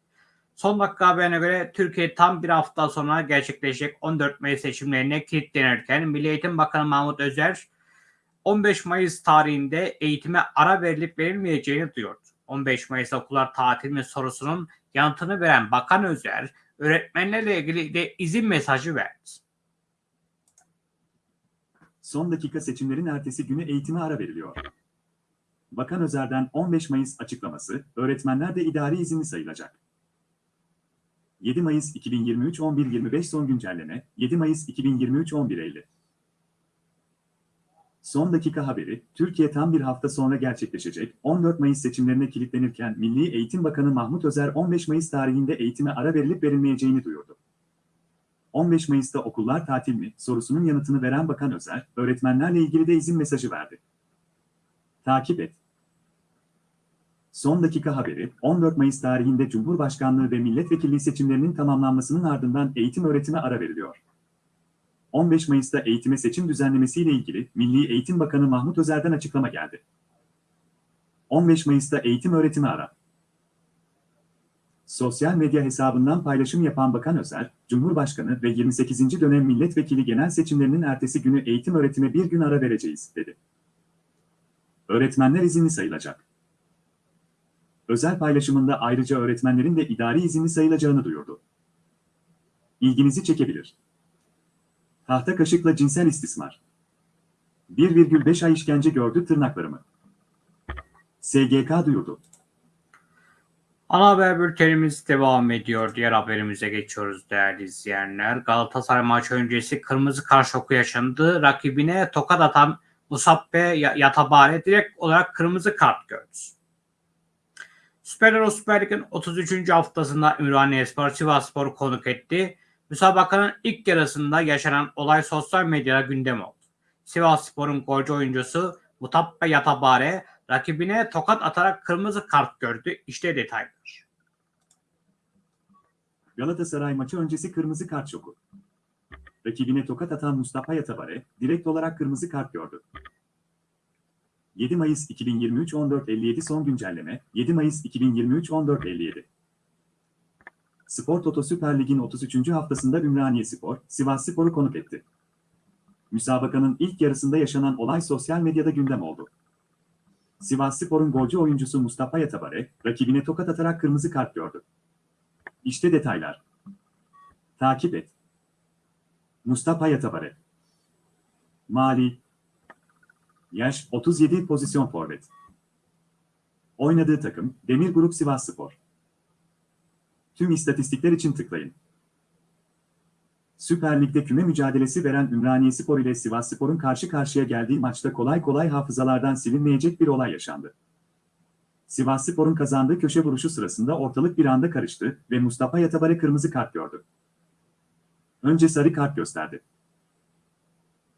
Son dakika haberine göre Türkiye tam bir hafta sonra gerçekleşecek 14 Mayıs seçimlerine kilitlenirken Milli Eğitim Bakanı Mahmut Özer 15 Mayıs tarihinde eğitime ara verilip verilmeyeceğini duyurdu. 15 Mayıs okullar tatil mi sorusunun yanıtını veren Bakan Özer öğretmenlerle ilgili de izin mesajı verdi. Son dakika seçimlerin ertesi günü eğitime ara veriliyor. Bakan Özer'den 15 Mayıs açıklaması, öğretmenler de idari izinli sayılacak. 7 Mayıs 2023 11.25 son güncelleme 7 Mayıs 2023 11.50 Son dakika haberi, Türkiye tam bir hafta sonra gerçekleşecek 14 Mayıs seçimlerine kilitlenirken Milli Eğitim Bakanı Mahmut Özer 15 Mayıs tarihinde eğitime ara verilip verilmeyeceğini duyurdu. 15 Mayıs'ta okullar tatil mi sorusunun yanıtını veren Bakan Özer, öğretmenlerle ilgili de izin mesajı verdi. Takip et. Son dakika haberi, 14 Mayıs tarihinde Cumhurbaşkanlığı ve milletvekilliği seçimlerinin tamamlanmasının ardından eğitim öğretime ara veriliyor. 15 Mayıs'ta eğitime seçim düzenlemesiyle ilgili Milli Eğitim Bakanı Mahmut Özer'den açıklama geldi. 15 Mayıs'ta eğitim öğretimi ara. Sosyal medya hesabından paylaşım yapan Bakan Özer, Cumhurbaşkanı ve 28. dönem milletvekili genel seçimlerinin ertesi günü eğitim öğretime bir gün ara vereceğiz, dedi. Öğretmenler izinli sayılacak. Özel paylaşımında ayrıca öğretmenlerin de idari izinli sayılacağını duyurdu. İlginizi çekebilir. Tahta kaşıkla cinsel istismar. 1,5 ay işkence gördü tırnaklarımı. SGK duyurdu. Ana haber bültenimiz devam ediyor. Diğer haberimize geçiyoruz değerli izleyenler. Galatasaray maçı öncesi kırmızı kart şoku yaşandı. Rakibine tokat atan Musabbe Yatabare direkt olarak kırmızı kart gördü. Süper Lig Süper Lig'in 33. haftasında Ümraniye Spor Sivas konuk etti. Müsabakanın ilk yarısında yaşanan olay sosyal medyada gündem oldu. Sivas Spor'un golcü oyuncusu Mutabbe Yatabare rakibine tokat atarak kırmızı kart gördü. İşte detaylar. Galatasaray maçı öncesi kırmızı kart şoku. Rakibine tokat atan Mustafa Yatabare direkt olarak kırmızı kart gördü. 7 Mayıs 2023 14.57 son güncelleme 7 Mayıs 2023 14.57 Spor Toto Süper Lig'in 33. haftasında Ümraniye Spor, Sivas Spor'u konuk etti. Müsabakanın ilk yarısında yaşanan olay sosyal medyada gündem oldu. Sivas Spor'un golcü oyuncusu Mustafa Yatabare, rakibine tokat atarak kırmızı kart gördü. İşte detaylar. Takip et. Mustafa Yatabare Mali Yaş 37 pozisyon forvet. Oynadığı takım Demir Grup Sivas Spor. Tüm istatistikler için tıklayın. Süper Lig'de küme mücadelesi veren Ümraniye Spor ile Sivas Spor'un karşı karşıya geldiği maçta kolay kolay hafızalardan silinmeyecek bir olay yaşandı. Sivas Spor'un kazandığı köşe vuruşu sırasında ortalık bir anda karıştı ve Mustafa Yatabare kırmızı kart gördü. Önce sarı kart gösterdi.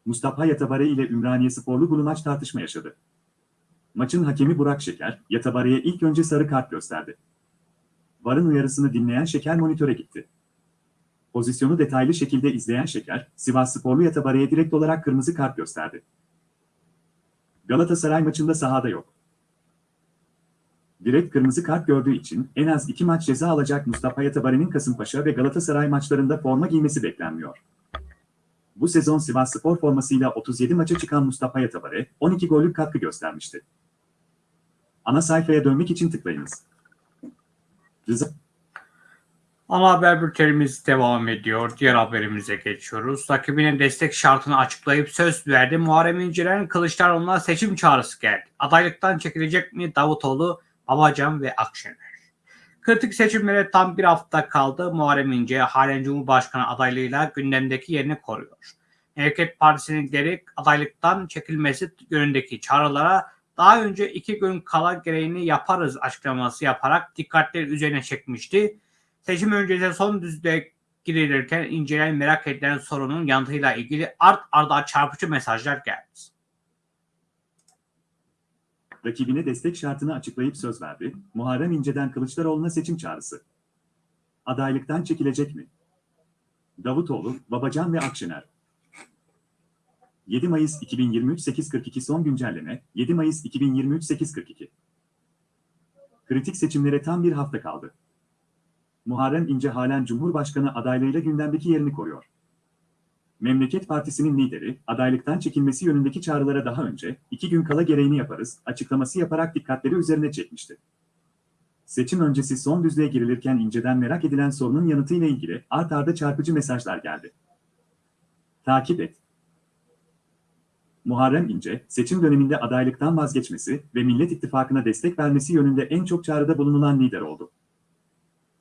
Mustafa Yatabare ile Ümraniye Sporlu Gulumaç tartışma yaşadı. Maçın hakemi Burak Şeker, Yatabare'ye ilk önce sarı kart gösterdi. VAR'ın uyarısını dinleyen Şeker monitöre gitti. Pozisyonu detaylı şekilde izleyen Şeker, Sivas Sporlu Yatabare'ye direkt olarak kırmızı kart gösterdi. Galatasaray maçında sahada yok. Direkt kırmızı kart gördüğü için en az iki maç ceza alacak Mustafa Yatabare'nin Kasımpaşa ve Galatasaray maçlarında forma giymesi beklenmiyor. Bu sezon Sivas Spor formasıyla 37 maça çıkan Mustafa Yatabare, 12 gollük katkı göstermişti. Ana sayfaya dönmek için tıklayınız. Rıza Ana haber bültenimiz devam ediyor. Diğer haberimize geçiyoruz. Rakibine destek şartını açıklayıp söz verdi. Muharrem İnce'den Kılıçdaroğlu'na seçim çağrısı geldi. Adaylıktan çekilecek mi Davutoğlu, Babacan ve Akşener? Kritik seçimlere tam bir hafta kaldı. Muharrem İnce halen Cumhurbaşkanı adaylığıyla gündemdeki yerini koruyor. Hareket Partisi'nin lideri adaylıktan çekilmesi yönündeki çağrılara daha önce iki gün kala gereğini yaparız açıklaması yaparak dikkatleri üzerine çekmişti. Seçim öncesi son düzde girilirken incelen merak edilen sorunun yanıtıyla ilgili art arda çarpıcı mesajlar geldi. Rakibine destek şartını açıklayıp söz verdi. Muharrem İnce'den Kılıçdaroğlu'na seçim çağrısı. Adaylıktan çekilecek mi? Davutoğlu, Babacan ve Akşener. 7 Mayıs 2023 8.42 son güncelleme 7 Mayıs 2023 8.42 Kritik seçimlere tam bir hafta kaldı. Muharrem İnce halen Cumhurbaşkanı adaylığıyla gündemdeki yerini koruyor. Memleket Partisi'nin lideri, adaylıktan çekilmesi yönündeki çağrılara daha önce, iki gün kala gereğini yaparız, açıklaması yaparak dikkatleri üzerine çekmişti. Seçim öncesi son düzlüğe girilirken inceden merak edilen sorunun yanıtıyla ilgili art arda çarpıcı mesajlar geldi. Takip et. Muharrem İnce, seçim döneminde adaylıktan vazgeçmesi ve Millet İttifakı'na destek vermesi yönünde en çok çağrıda bulunulan lider oldu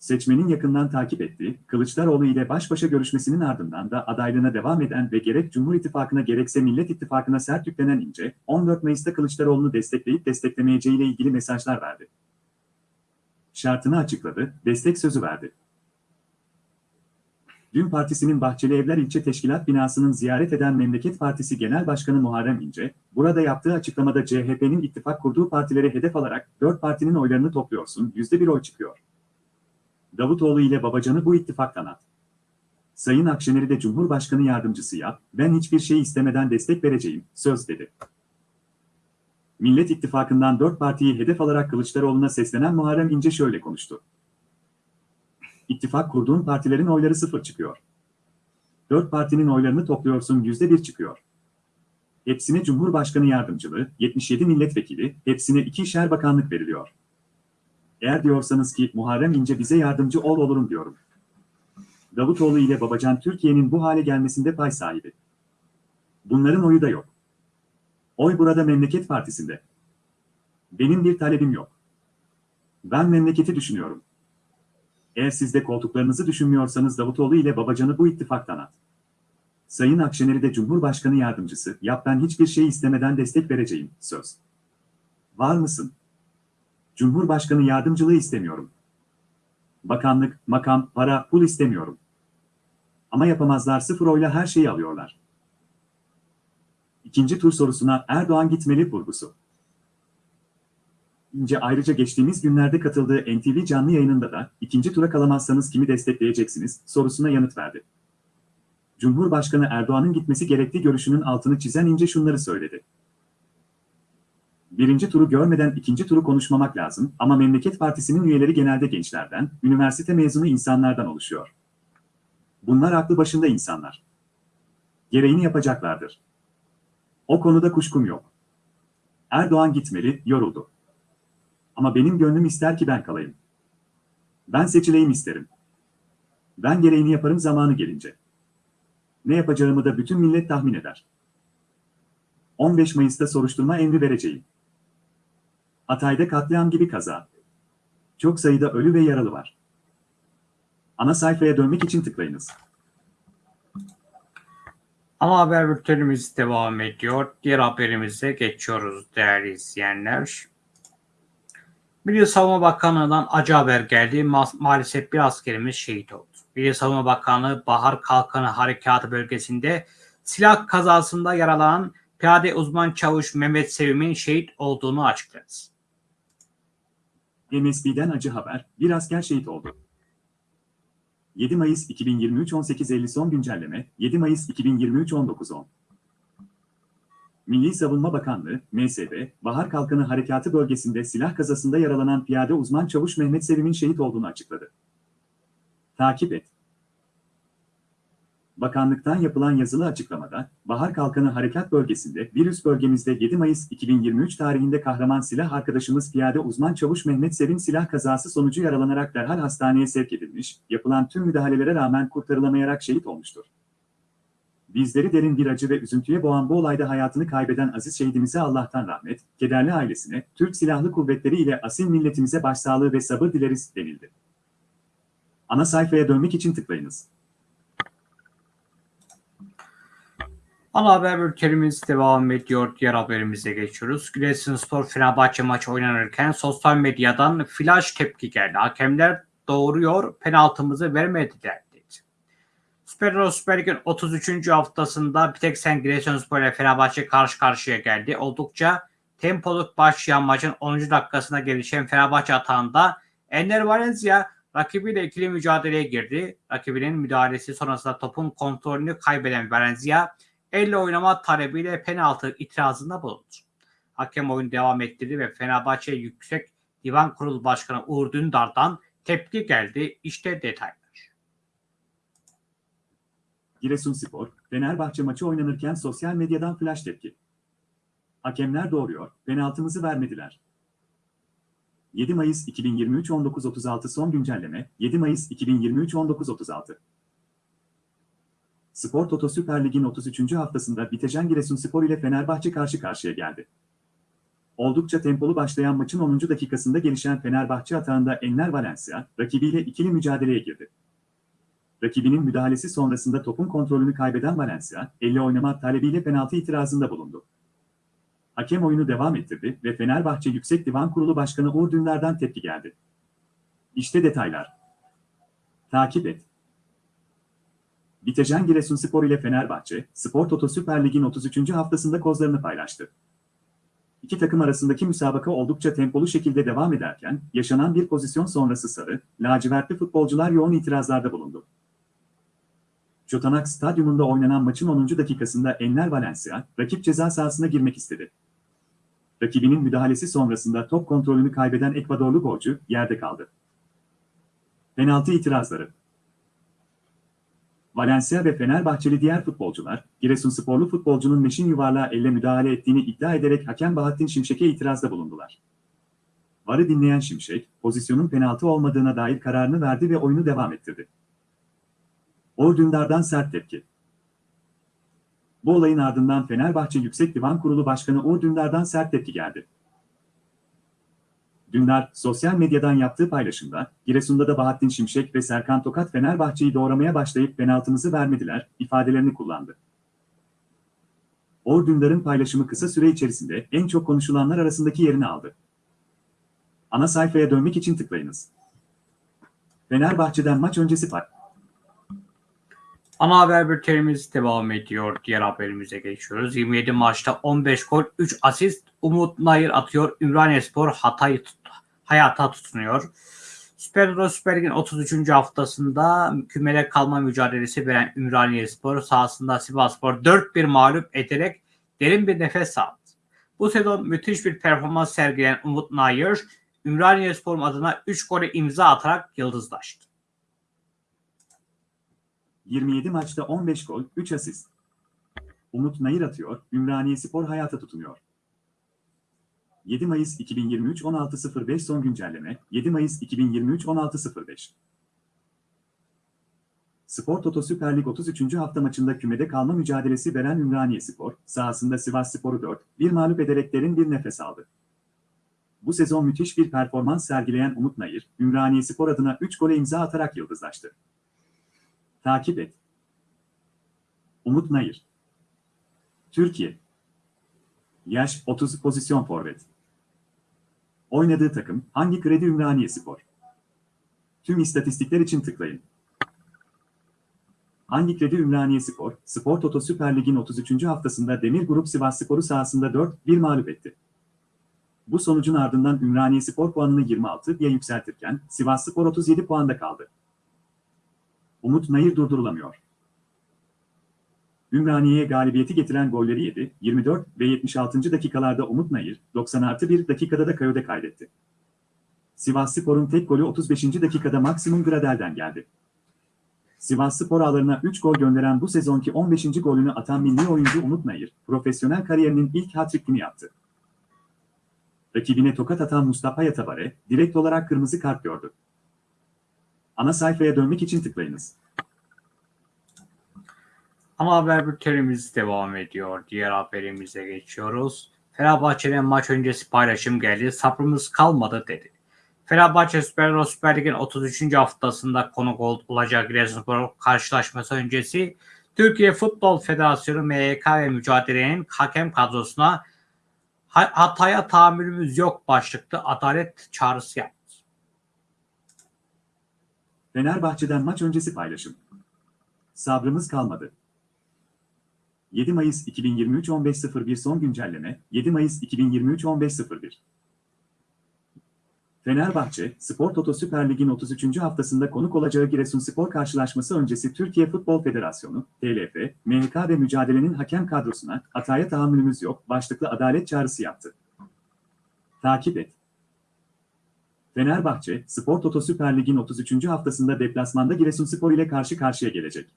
seçmenin yakından takip ettiği, Kılıçdaroğlu ile baş başa görüşmesinin ardından da adaylığına devam eden ve gerek Cumhur İttifakı'na gerekse Millet İttifakı'na sert yüklenen İnce, 14 Mayıs'ta Kılıçdaroğlu'nu destekleyip desteklemeyeceğiyle ilgili mesajlar verdi. Şartını açıkladı, destek sözü verdi. Dün partisinin Bahçeli Evler İlçe Teşkilat binasının ziyaret eden Memleket Partisi Genel Başkanı Muharrem İnce, burada yaptığı açıklamada CHP'nin ittifak kurduğu partileri hedef alarak dört partinin oylarını topluyorsun, yüzde bir oy çıkıyor. Davutoğlu ile Babacan'ı bu ittifaktan at. Sayın Akşener'i de Cumhurbaşkanı yardımcısı yap, ben hiçbir şey istemeden destek vereceğim, söz dedi. Millet İttifakı'ndan dört partiyi hedef alarak Kılıçdaroğlu'na seslenen Muharrem İnce şöyle konuştu. İttifak kurduğun partilerin oyları sıfır çıkıyor. Dört partinin oylarını topluyorsun yüzde bir çıkıyor. Hepsine Cumhurbaşkanı yardımcılığı, 77 milletvekili, hepsine ikişer bakanlık veriliyor. Eğer diyorsanız ki Muharrem İnce bize yardımcı ol olurum diyorum. Davutoğlu ile Babacan Türkiye'nin bu hale gelmesinde pay sahibi. Bunların oyu da yok. Oy burada Memleket Partisi'nde. Benim bir talebim yok. Ben memleketi düşünüyorum. Eğer siz de koltuklarınızı düşünmüyorsanız Davutoğlu ile Babacan'ı bu ittifaktan at. Sayın Akşener'i de Cumhurbaşkanı yardımcısı, yap ben hiçbir şey istemeden destek vereceğim, söz. Var mısın? Cumhurbaşkanı yardımcılığı istemiyorum. Bakanlık, makam, para, pul istemiyorum. Ama yapamazlar sıfır oyla her şeyi alıyorlar. İkinci tur sorusuna Erdoğan gitmeli vurgusu. İnce ayrıca geçtiğimiz günlerde katıldığı NTV canlı yayınında da ikinci tura kalamazsanız kimi destekleyeceksiniz sorusuna yanıt verdi. Cumhurbaşkanı Erdoğan'ın gitmesi gerektiği görüşünün altını çizen İnce şunları söyledi. Birinci turu görmeden ikinci turu konuşmamak lazım ama Memleket Partisi'nin üyeleri genelde gençlerden, üniversite mezunu insanlardan oluşuyor. Bunlar aklı başında insanlar. Gereğini yapacaklardır. O konuda kuşkum yok. Erdoğan gitmeli, yoruldu. Ama benim gönlüm ister ki ben kalayım. Ben seçileyim isterim. Ben gereğini yaparım zamanı gelince. Ne yapacağımı da bütün millet tahmin eder. 15 Mayıs'ta soruşturma emri vereceğim. Hatay'da katliam gibi kaza. Çok sayıda ölü ve yaralı var. Ana sayfaya dönmek için tıklayınız. Ana haber bültenimiz devam ediyor. Diğer haberimize geçiyoruz değerli izleyenler. Milli Savunma Bakanlığı'ndan acı haber geldi. Ma- maalesef bir askerimiz şehit oldu. Milli Savunma Bakanlığı Bahar Kalkanı Harekatı bölgesinde silah kazasında yaralanan piyade uzman çavuş Mehmet Sevim'in şehit olduğunu açıkladı. MSB'den acı haber, bir asker şehit oldu. 7 Mayıs 2023 18.50 son güncelleme, 7 Mayıs 2023 19.10 Milli Savunma Bakanlığı, MSB, Bahar Kalkanı Harekatı bölgesinde silah kazasında yaralanan piyade uzman çavuş Mehmet Sevim'in şehit olduğunu açıkladı. Takip et. Bakanlıktan yapılan yazılı açıklamada, Bahar Kalkanı Harekat Bölgesi'nde bir üst bölgemizde 7 Mayıs 2023 tarihinde kahraman silah arkadaşımız piyade uzman çavuş Mehmet Sevim silah kazası sonucu yaralanarak derhal hastaneye sevk edilmiş, yapılan tüm müdahalelere rağmen kurtarılamayarak şehit olmuştur. Bizleri derin bir acı ve üzüntüye boğan bu olayda hayatını kaybeden aziz şehidimize Allah'tan rahmet, kederli ailesine, Türk Silahlı Kuvvetleri ile asil milletimize başsağlığı ve sabır dileriz denildi. Ana sayfaya dönmek için tıklayınız. Ana haber bültenimiz devam ediyor. Diğer haberimize geçiyoruz. Giresunspor Fenerbahçe maçı oynanırken sosyal medyadan flash tepki geldi. Hakemler doğuruyor, penaltımızı vermediler dedi. Süper Süper Lig'in 33. haftasında bir tek sen Giresunspor ile Fenerbahçe karşı karşıya geldi. Oldukça tempoluk başlayan maçın 10. dakikasına gelişen Fenerbahçe atağında Ender Valencia rakibiyle ikili mücadeleye girdi. Rakibinin müdahalesi sonrasında topun kontrolünü kaybeden Valencia elle oynama talebiyle penaltı itirazında bulundu. Hakem oyun devam ettirdi ve Fenerbahçe Yüksek Divan Kurulu Başkanı Uğur Dündar'dan tepki geldi. İşte detaylar. Giresunspor, Fenerbahçe maçı oynanırken sosyal medyadan flash tepki. Hakemler doğruyor, penaltımızı vermediler. 7 Mayıs 2023 19.36 son güncelleme, 7 Mayıs 2023 19.36 Spor Toto Süper Lig'in 33. haftasında Bitecan Giresunspor ile Fenerbahçe karşı karşıya geldi. Oldukça tempolu başlayan maçın 10. dakikasında gelişen Fenerbahçe atağında Enner Valencia, rakibiyle ikili mücadeleye girdi. Rakibinin müdahalesi sonrasında topun kontrolünü kaybeden Valencia, elle oynama talebiyle penaltı itirazında bulundu. Hakem oyunu devam ettirdi ve Fenerbahçe Yüksek Divan Kurulu Başkanı Uğur Dündar'dan tepki geldi. İşte detaylar. Takip et. Bitecan Giresunspor ile Fenerbahçe, Spor Toto Süper Lig'in 33. haftasında kozlarını paylaştı. İki takım arasındaki müsabaka oldukça tempolu şekilde devam ederken, yaşanan bir pozisyon sonrası sarı, lacivertli futbolcular yoğun itirazlarda bulundu. Çotanak Stadyumunda oynanan maçın 10. dakikasında Enner Valencia, rakip ceza sahasına girmek istedi. Rakibinin müdahalesi sonrasında top kontrolünü kaybeden Ekvadorlu golcü yerde kaldı. Penaltı itirazları Valencia ve Fenerbahçeli diğer futbolcular, Giresunsporlu futbolcunun meşin yuvarlağı elle müdahale ettiğini iddia ederek hakem Bahattin Şimşek'e itirazda bulundular. Varı dinleyen Şimşek, pozisyonun penaltı olmadığına dair kararını verdi ve oyunu devam ettirdi. Uğur Dündar'dan sert tepki. Bu olayın ardından Fenerbahçe Yüksek Divan Kurulu Başkanı Uğur sert tepki geldi. Dündar, sosyal medyadan yaptığı paylaşımda, Giresun'da da Bahattin Şimşek ve Serkan Tokat Fenerbahçe'yi doğramaya başlayıp penaltımızı vermediler, ifadelerini kullandı. Uğur Dündar'ın paylaşımı kısa süre içerisinde en çok konuşulanlar arasındaki yerini aldı. Ana sayfaya dönmek için tıklayınız. Fenerbahçe'den maç öncesi par. Ana haber bültenimiz devam ediyor. Diğer haberimize geçiyoruz. 27 maçta 15 gol, 3 asist. Umut Nayır atıyor. Ümraniyespor Hatay tut hayata tutunuyor. Süper Euro Süper Lig'in 33. haftasında kümele kalma mücadelesi veren Ümraniyespor sahasında Sivasspor 4-1 mağlup ederek derin bir nefes aldı. Bu sezon müthiş bir performans sergileyen Umut Nayır, Ümraniyespor adına 3 gole imza atarak yıldızlaştı. 27 maçta 15 gol, 3 asist. Umut Nayır atıyor, Ümraniyespor hayata tutunuyor. 7 Mayıs 2023 16.05 son güncelleme 7 Mayıs 2023 16.05 Spor Toto Süper Lig 33. hafta maçında kümede kalma mücadelesi veren Ümraniyespor, sahasında Sivasspor'u 4-1 mağlup ederek derin bir nefes aldı. Bu sezon müthiş bir performans sergileyen Umut Nayır, Ümraniyespor adına 3 gole imza atarak yıldızlaştı. Takip et. Umut Nayır Türkiye Yaş 30 pozisyon forvet. Oynadığı takım hangi kredi Ümraniyespor? Tüm istatistikler için tıklayın. Hangi kredi Ümraniyespor, Spor Toto Süper Lig'in 33. haftasında Demir Grup Sivasspor'u sahasında 4-1 mağlup etti. Bu sonucun ardından Ümraniyespor puanını 26'ya yükseltirken Sivasspor 37 puanda kaldı. Umut Nayır durdurulamıyor. Ümraniye'ye galibiyeti getiren golleri yedi, 24 ve 76. dakikalarda Umut Nayır, 90 artı 1 dakikada da Kayode kaydetti. Sivasspor'un tek golü 35. dakikada Maksimum Gradel'den geldi. Sivasspor ağlarına 3 gol gönderen bu sezonki 15. golünü atan milli oyuncu Umut Nayır, profesyonel kariyerinin ilk hat-trick'ini yaptı. Rakibine tokat atan Mustafa Yatabare, direkt olarak kırmızı kart gördü. Ana sayfaya dönmek için tıklayınız. Ana haber bültenimiz devam ediyor. Diğer haberimize geçiyoruz. Fenerbahçe'nin maç öncesi paylaşım geldi. Sabrımız kalmadı dedi. Fenerbahçe Süper Süper Lig'in 33. haftasında konuk olacak Giresunspor karşılaşması öncesi Türkiye Futbol Federasyonu MYK ve mücadelenin hakem kadrosuna hataya tahammülümüz yok başlıklı adalet çağrısı yaptı. Fenerbahçe'den maç öncesi paylaşım. Sabrımız kalmadı. 7 Mayıs 2023 15.01 son güncelleme 7 Mayıs 2023 15.01 Fenerbahçe, Spor Toto Süper Lig'in 33. haftasında konuk olacağı Giresunspor karşılaşması öncesi Türkiye Futbol Federasyonu, TLF, MHK ve mücadelenin hakem kadrosuna hataya tahammülümüz yok başlıklı adalet çağrısı yaptı. Takip et. Fenerbahçe, Spor Toto Süper Lig'in 33. haftasında deplasmanda Giresunspor ile karşı karşıya gelecek.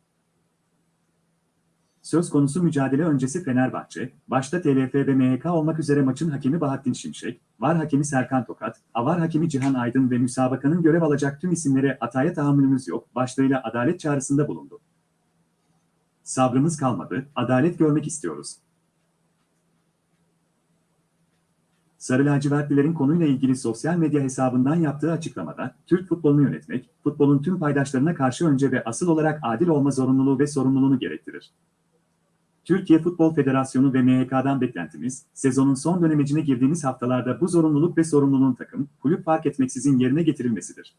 Söz konusu mücadele öncesi Fenerbahçe, başta TLF ve MHK olmak üzere maçın hakemi Bahattin Şimşek, VAR hakemi Serkan Tokat, AVAR hakemi Cihan Aydın ve müsabakanın görev alacak tüm isimlere ataya tahammülümüz yok başlığıyla adalet çağrısında bulundu. Sabrımız kalmadı, adalet görmek istiyoruz. Sarı lacivertlilerin konuyla ilgili sosyal medya hesabından yaptığı açıklamada, Türk futbolunu yönetmek, futbolun tüm paydaşlarına karşı önce ve asıl olarak adil olma zorunluluğu ve sorumluluğunu gerektirir. Türkiye Futbol Federasyonu ve MHK'dan beklentimiz, sezonun son dönemecine girdiğimiz haftalarda bu zorunluluk ve sorumluluğun takım, kulüp fark etmeksizin yerine getirilmesidir.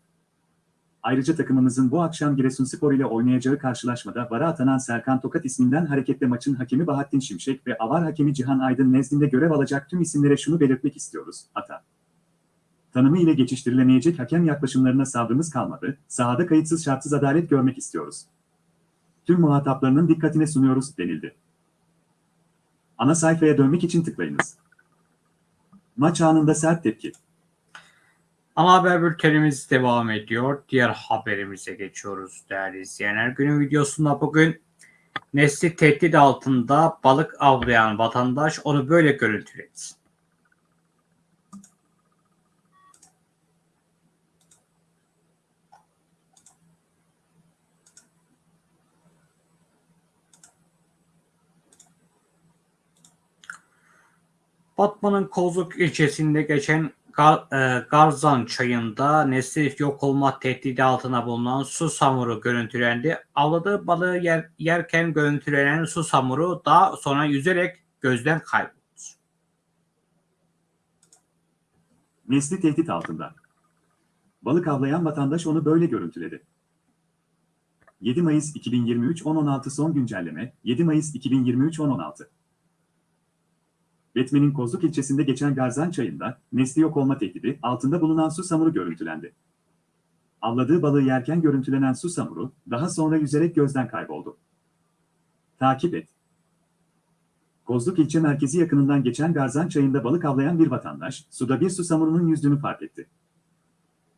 Ayrıca takımımızın bu akşam Giresunspor ile oynayacağı karşılaşmada vara atanan Serkan Tokat isminden hareketle maçın hakemi Bahattin Şimşek ve avar hakemi Cihan Aydın nezdinde görev alacak tüm isimlere şunu belirtmek istiyoruz. Ata. Tanımı ile geçiştirilemeyecek hakem yaklaşımlarına sabrımız kalmadı, sahada kayıtsız şartsız adalet görmek istiyoruz. Tüm muhataplarının dikkatine sunuyoruz denildi. Ana sayfaya dönmek için tıklayınız. Maç anında sert tepki. Ana haber bültenimiz devam ediyor. Diğer haberimize geçiyoruz değerli izleyenler. Günün videosunda bugün nesli tehdit altında balık avlayan vatandaş onu böyle görüntüledi. Batman'ın Kozluk ilçesinde geçen Gar, e, Garzan çayında nesli yok olma tehdidi altına bulunan su samuru görüntülendi. Avladığı balığı yer, yerken görüntülenen su samuru daha sonra yüzerek gözden kayboldu. Nesli tehdit altında. Balık avlayan vatandaş onu böyle görüntüledi. 7 Mayıs 2023 10.16 son güncelleme 7 Mayıs 2023 10.16 Batman'in Kozluk ilçesinde geçen Garzan çayında nesli yok olma tehdidi altında bulunan su samuru görüntülendi. Avladığı balığı yerken görüntülenen su samuru daha sonra yüzerek gözden kayboldu. Takip et. Kozluk ilçe merkezi yakınından geçen Garzan çayında balık avlayan bir vatandaş suda bir su samurunun yüzdüğünü fark etti.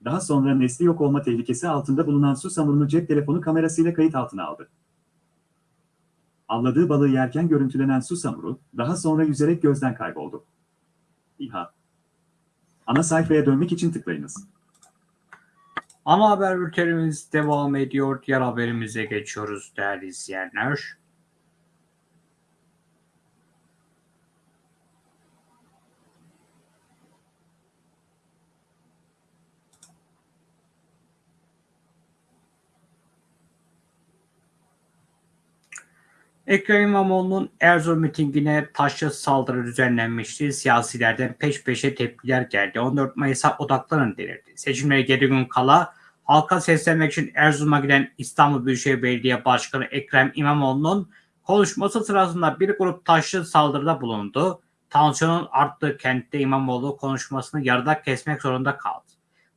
Daha sonra nesli yok olma tehlikesi altında bulunan su samurunu cep telefonu kamerasıyla kayıt altına aldı. Avladığı balığı yerken görüntülenen su samuru, daha sonra yüzerek gözden kayboldu. İHA. Ana sayfaya dönmek için tıklayınız. Ana haber bültenimiz devam ediyor. Diğer haberimize geçiyoruz değerli izleyenler. Ekrem İmamoğlu'nun Erzurum mitingine taşlı saldırı düzenlenmişti. Siyasilerden peş peşe tepkiler geldi. 14 Mayıs'a odaklanın denildi. Seçimlere 7 gün kala halka seslenmek için Erzurum'a giden İstanbul Büyükşehir Belediye Başkanı Ekrem İmamoğlu'nun konuşması sırasında bir grup taşlı saldırıda bulundu. Tansiyonun arttığı kentte İmamoğlu konuşmasını yarıda kesmek zorunda kaldı.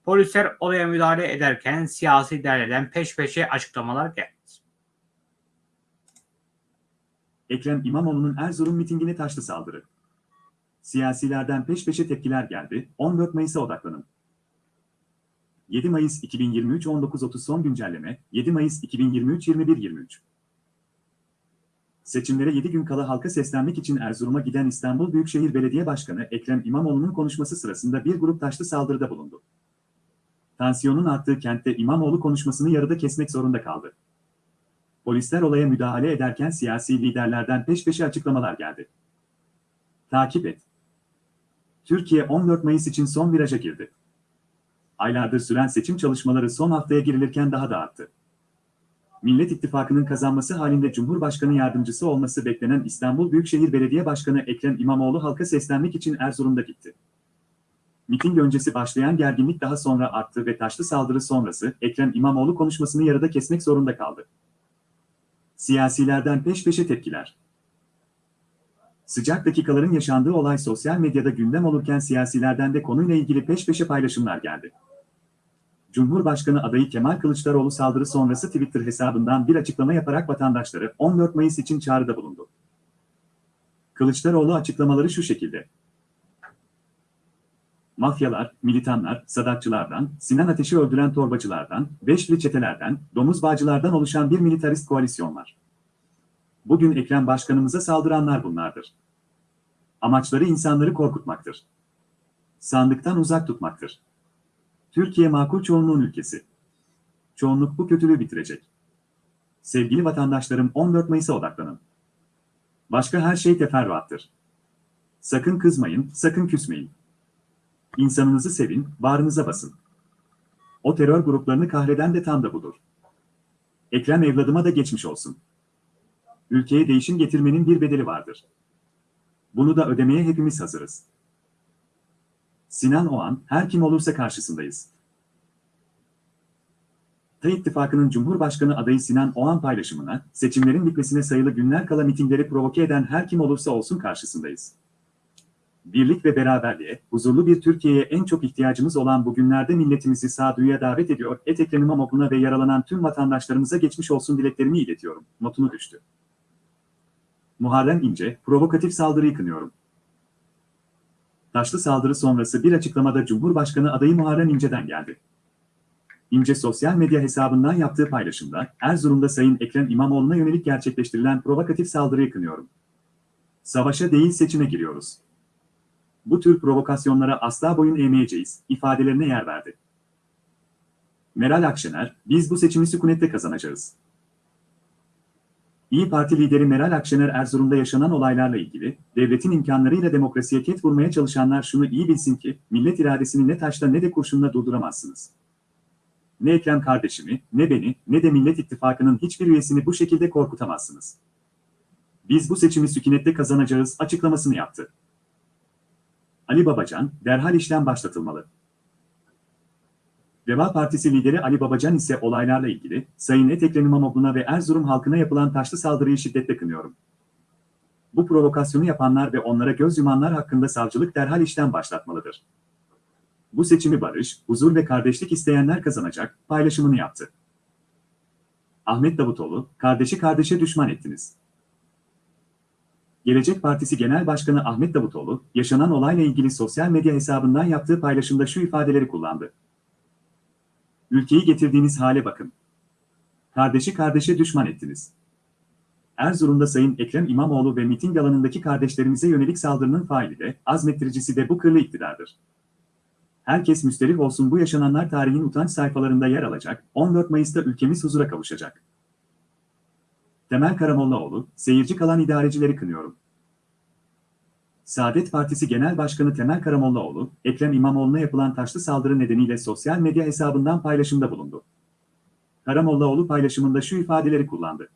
Polisler olaya müdahale ederken siyasi derlerden peş peşe açıklamalar geldi. Ekrem İmamoğlu'nun Erzurum mitingine taşlı saldırı. Siyasilerden peş peşe tepkiler geldi, 14 Mayıs'a odaklanın. 7 Mayıs 2023 19.30 son güncelleme, 7 Mayıs 2023 21.23 Seçimlere 7 gün kala halka seslenmek için Erzurum'a giden İstanbul Büyükşehir Belediye Başkanı Ekrem İmamoğlu'nun konuşması sırasında bir grup taşlı saldırıda bulundu. Tansiyonun arttığı kentte İmamoğlu konuşmasını yarıda kesmek zorunda kaldı. Polisler olaya müdahale ederken siyasi liderlerden peş peşe açıklamalar geldi. Takip et. Türkiye 14 Mayıs için son viraja girdi. Aylardır süren seçim çalışmaları son haftaya girilirken daha da arttı. Millet İttifakı'nın kazanması halinde Cumhurbaşkanı yardımcısı olması beklenen İstanbul Büyükşehir Belediye Başkanı Ekrem İmamoğlu halka seslenmek için Erzurum'da gitti. Miting öncesi başlayan gerginlik daha sonra arttı ve taşlı saldırı sonrası Ekrem İmamoğlu konuşmasını yarıda kesmek zorunda kaldı. Siyasilerden peş peşe tepkiler. Sıcak dakikaların yaşandığı olay sosyal medyada gündem olurken siyasilerden de konuyla ilgili peş peşe paylaşımlar geldi. Cumhurbaşkanı adayı Kemal Kılıçdaroğlu saldırı sonrası Twitter hesabından bir açıklama yaparak vatandaşları 14 Mayıs için çağrıda bulundu. Kılıçdaroğlu açıklamaları şu şekilde. Mafyalar, militanlar, sadakçılardan, Sinan Ateş'i öldüren torbacılardan, Beşli çetelerden, domuz bağcılardan oluşan bir militarist koalisyon var. Bugün Ekrem Başkanımıza saldıranlar bunlardır. Amaçları insanları korkutmaktır. Sandıktan uzak tutmaktır. Türkiye makul çoğunluğun ülkesi. Çoğunluk bu kötülüğü bitirecek. Sevgili vatandaşlarım 14 Mayıs'a odaklanın. Başka her şey teferruattır. Sakın kızmayın, sakın küsmeyin. İnsanınızı sevin, bağrınıza basın. O terör gruplarını kahreden de tam da budur. Ekrem evladıma da geçmiş olsun. Ülkeye değişim getirmenin bir bedeli vardır. Bunu da ödemeye hepimiz hazırız. Sinan Oğan, her kim olursa karşısındayız. İttifakı'nın Cumhurbaşkanı adayı Sinan Oğan paylaşımına, seçimlerin bitmesine sayılı günler kala mitingleri provoke eden her kim olursa olsun karşısındayız. Birlik ve beraberliğe, huzurlu bir Türkiye'ye en çok ihtiyacımız olan bu günlerde milletimizi sağduyuya davet ediyor, et Ekrem İmamoğlu'na ve yaralanan tüm vatandaşlarımıza geçmiş olsun dileklerimi iletiyorum, notunu düştü. Muharrem İnce, provokatif saldırıyı kınıyorum. Taşlı saldırı sonrası bir açıklamada Cumhurbaşkanı adayı Muharrem İnce'den geldi. İnce sosyal medya hesabından yaptığı paylaşımda, Erzurum'da Sayın Ekrem İmamoğlu'na yönelik gerçekleştirilen provokatif saldırıyı kınıyorum. Savaşa değil seçime giriyoruz. Bu tür provokasyonlara asla boyun eğmeyeceğiz, ifadelerine yer verdi. Meral Akşener, biz bu seçimi sükunette kazanacağız. İyi Parti lideri Meral Akşener Erzurum'da yaşanan olaylarla ilgili, devletin imkanlarıyla demokrasiye ket vurmaya çalışanlar şunu iyi bilsin ki, millet iradesini ne taşla ne de kurşunla durduramazsınız. Ne Ekrem kardeşimi, ne beni, ne de Millet İttifakı'nın hiçbir üyesini bu şekilde korkutamazsınız. Biz bu seçimi sükunette kazanacağız açıklamasını yaptı. Ali Babacan, derhal işlem başlatılmalı. Deva Partisi lideri Ali Babacan ise olaylarla ilgili, Sayın Ekrem İmamoğlu'na ve Erzurum halkına yapılan taşlı saldırıyı şiddetle kınıyorum. Bu provokasyonu yapanlar ve onlara göz yumanlar hakkında savcılık derhal işlem başlatmalıdır. Bu seçimi barış, huzur ve kardeşlik isteyenler kazanacak, paylaşımını yaptı. Ahmet Davutoğlu, kardeşi kardeşe düşman ettiniz. Gelecek Partisi Genel Başkanı Ahmet Davutoğlu, yaşanan olayla ilgili sosyal medya hesabından yaptığı paylaşımda şu ifadeleri kullandı. Ülkeyi getirdiğiniz hale bakın. Kardeşi kardeşe düşman ettiniz. Erzurum'da Sayın Ekrem İmamoğlu ve miting alanındaki kardeşlerimize yönelik saldırının faili de, azmettiricisi de bu kırlı iktidardır. Herkes müsterih olsun bu yaşananlar tarihin utanç sayfalarında yer alacak, 14 Mayıs'ta ülkemiz huzura kavuşacak. Temel Karamollaoğlu, seyirci kalan idarecileri kınıyorum. Saadet Partisi Genel Başkanı Temel Karamollaoğlu, Ekrem İmamoğlu'na yapılan taşlı saldırı nedeniyle sosyal medya hesabından paylaşımda bulundu. Karamollaoğlu paylaşımında şu ifadeleri kullandı.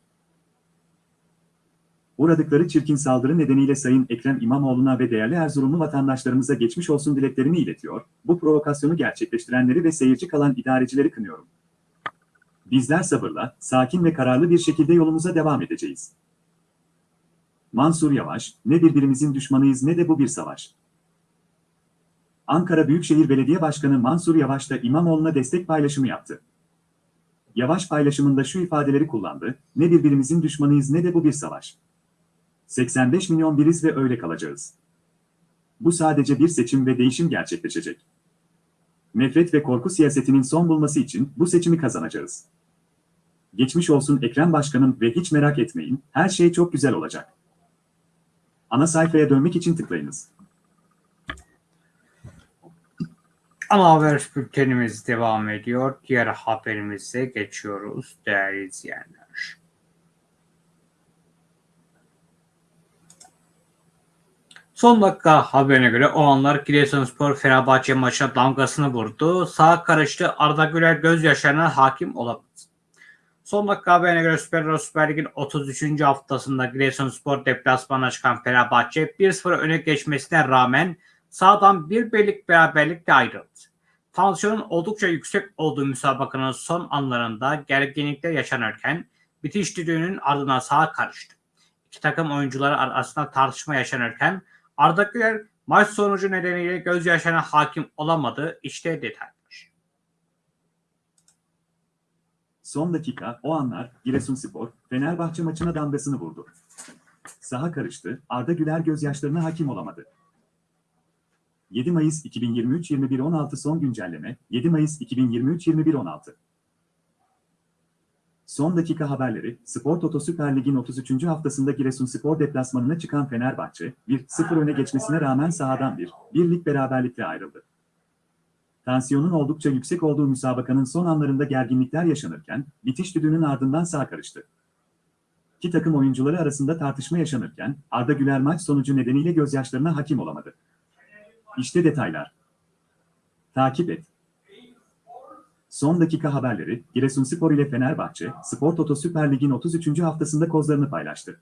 Uğradıkları çirkin saldırı nedeniyle Sayın Ekrem İmamoğlu'na ve değerli Erzurumlu vatandaşlarımıza geçmiş olsun dileklerimi iletiyor, bu provokasyonu gerçekleştirenleri ve seyirci kalan idarecileri kınıyorum. Bizler sabırla, sakin ve kararlı bir şekilde yolumuza devam edeceğiz. Mansur Yavaş, ne birbirimizin düşmanıyız ne de bu bir savaş. Ankara Büyükşehir Belediye Başkanı Mansur Yavaş da İmamoğlu'na destek paylaşımı yaptı. Yavaş paylaşımında şu ifadeleri kullandı, ne birbirimizin düşmanıyız ne de bu bir savaş. 85 milyon biriz ve öyle kalacağız. Bu sadece bir seçim ve değişim gerçekleşecek. Nefret ve korku siyasetinin son bulması için bu seçimi kazanacağız. Geçmiş olsun Ekrem Başkanım ve hiç merak etmeyin, her şey çok güzel olacak. Ana sayfaya dönmek için tıklayınız. Ana haber bültenimiz devam ediyor. Diğer haberimize geçiyoruz değerli izleyenler. Son dakika haberine göre o anlar Giresunspor Fenerbahçe maçına damgasını vurdu. Sağ karıştı Arda Güler gözyaşlarına hakim olamadı. Son dakika haberine göre Süper Lig Süper Lig'in 33. haftasında Giresunspor deplasmana çıkan Fenerbahçe 1-0 öne geçmesine rağmen sağdan bir birlik beraberlikle ayrıldı. Tansiyonun oldukça yüksek olduğu müsabakanın son anlarında gerginlikler yaşanırken bitiş düdüğünün ardından sağa karıştı. İki takım oyuncuları arasında tartışma yaşanırken Arda Güler maç sonucu nedeniyle gözyaşlarına hakim olamadı. İşte detaylar. Son dakika, o anlar, Giresunspor, Fenerbahçe maçına damgasını vurdu. Saha karıştı, Arda Güler gözyaşlarına hakim olamadı. 7 Mayıs 2023 21.16 son güncelleme, 7 Mayıs 2023 21.16 Son dakika haberleri, Spor Toto Süper Lig'in 33. haftasında Giresunspor deplasmanına çıkan Fenerbahçe, 1-0 öne geçmesine rağmen sahadan bir, birlik beraberlikle ayrıldı. Tansiyonun oldukça yüksek olduğu müsabakanın son anlarında gerginlikler yaşanırken, bitiş düdüğünün ardından sağ karıştı. İki takım oyuncuları arasında tartışma yaşanırken, Arda Güler maç sonucu nedeniyle gözyaşlarına hakim olamadı. İşte detaylar. Takip et. Son dakika haberleri, Giresunspor ile Fenerbahçe, Spor Toto Süper Lig'in 33. haftasında kozlarını paylaştı.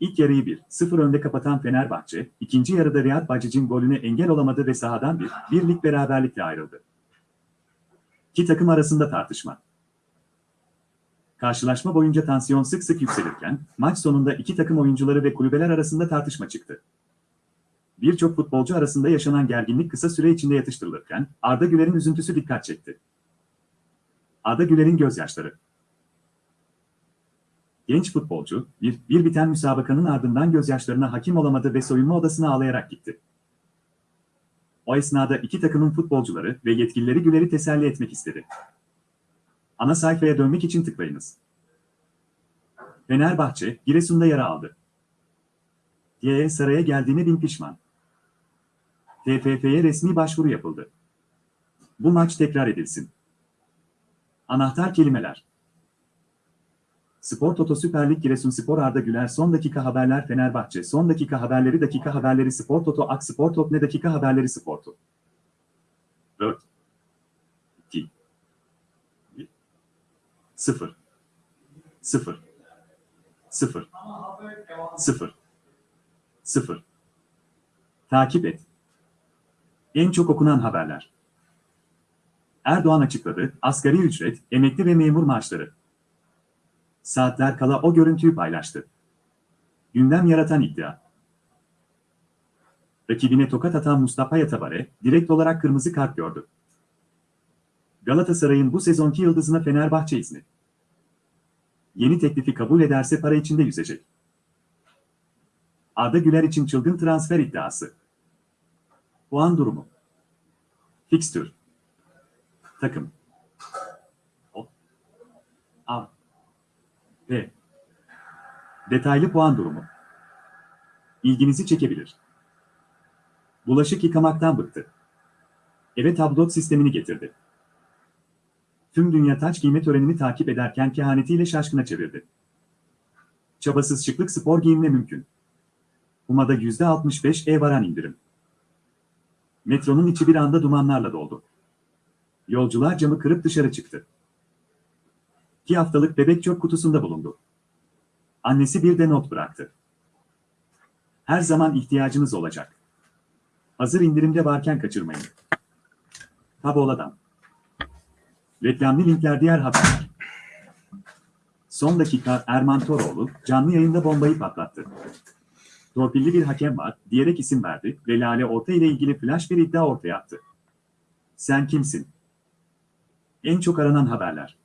İlk yarıyı 1-0 önde kapatan Fenerbahçe, ikinci yarıda Riyad Bacic'in golüne engel olamadı ve sahadan bir, birlik beraberlikle ayrıldı. İki takım arasında tartışma. Karşılaşma boyunca tansiyon sık sık yükselirken, maç sonunda iki takım oyuncuları ve kulübeler arasında tartışma çıktı. Birçok futbolcu arasında yaşanan gerginlik kısa süre içinde yatıştırılırken, Arda Güler'in üzüntüsü dikkat çekti. Arda Güler'in gözyaşları. Genç futbolcu, bir, bir biten müsabakanın ardından gözyaşlarına hakim olamadı ve soyunma odasına ağlayarak gitti. O esnada iki takımın futbolcuları ve yetkilileri Güler'i teselli etmek istedi. Ana sayfaya dönmek için tıklayınız. Fenerbahçe, Giresun'da yara aldı. YE saraya geldiğine bin pişman. TFF'ye resmi başvuru yapıldı. Bu maç tekrar edilsin. Anahtar kelimeler. Spor Toto Süper Lig Giresunspor Arda Güler son dakika haberler Fenerbahçe son dakika haberleri dakika haberleri Spor Toto Ak Spor Top ne dakika haberleri Spor Toto. 4 2 1 0 0 0 0 0 Takip et. En çok okunan haberler. Erdoğan açıkladı, asgari ücret, emekli ve memur maaşları. Saatler kala o görüntüyü paylaştı. Gündem yaratan iddia. Rakibine tokat atan Mustafa Yatabare, direkt olarak kırmızı kart gördü. Galatasaray'ın bu sezonki yıldızına Fenerbahçe izni. Yeni teklifi kabul ederse para içinde yüzecek. Arda Güler için çılgın transfer iddiası. Puan durumu. Fikstür. Takım. O. A. B. Detaylı puan durumu. İlginizi çekebilir. Bulaşık yıkamaktan bıktı. Eve tablot sistemini getirdi. Tüm dünya taç giyme törenini takip ederken kehanetiyle şaşkına çevirdi. Çabasız şıklık spor giyimle mümkün. Uma'da %65 e varan indirim. Metronun içi bir anda dumanlarla doldu. Yolcular camı kırıp dışarı çıktı. İki haftalık bebek çöp kutusunda bulundu. Annesi bir de not bıraktı. Her zaman ihtiyacınız olacak. Hazır indirimde varken kaçırmayın. Tabola'dan. Reklamlı linkler diğer haberler. Son dakika Erman Toroğlu canlı yayında bombayı patlattı. Torpilli bir hakem var diyerek isim verdi ve Lale Orta ile ilgili flash bir iddia ortaya attı. Sen kimsin? En çok aranan haberler.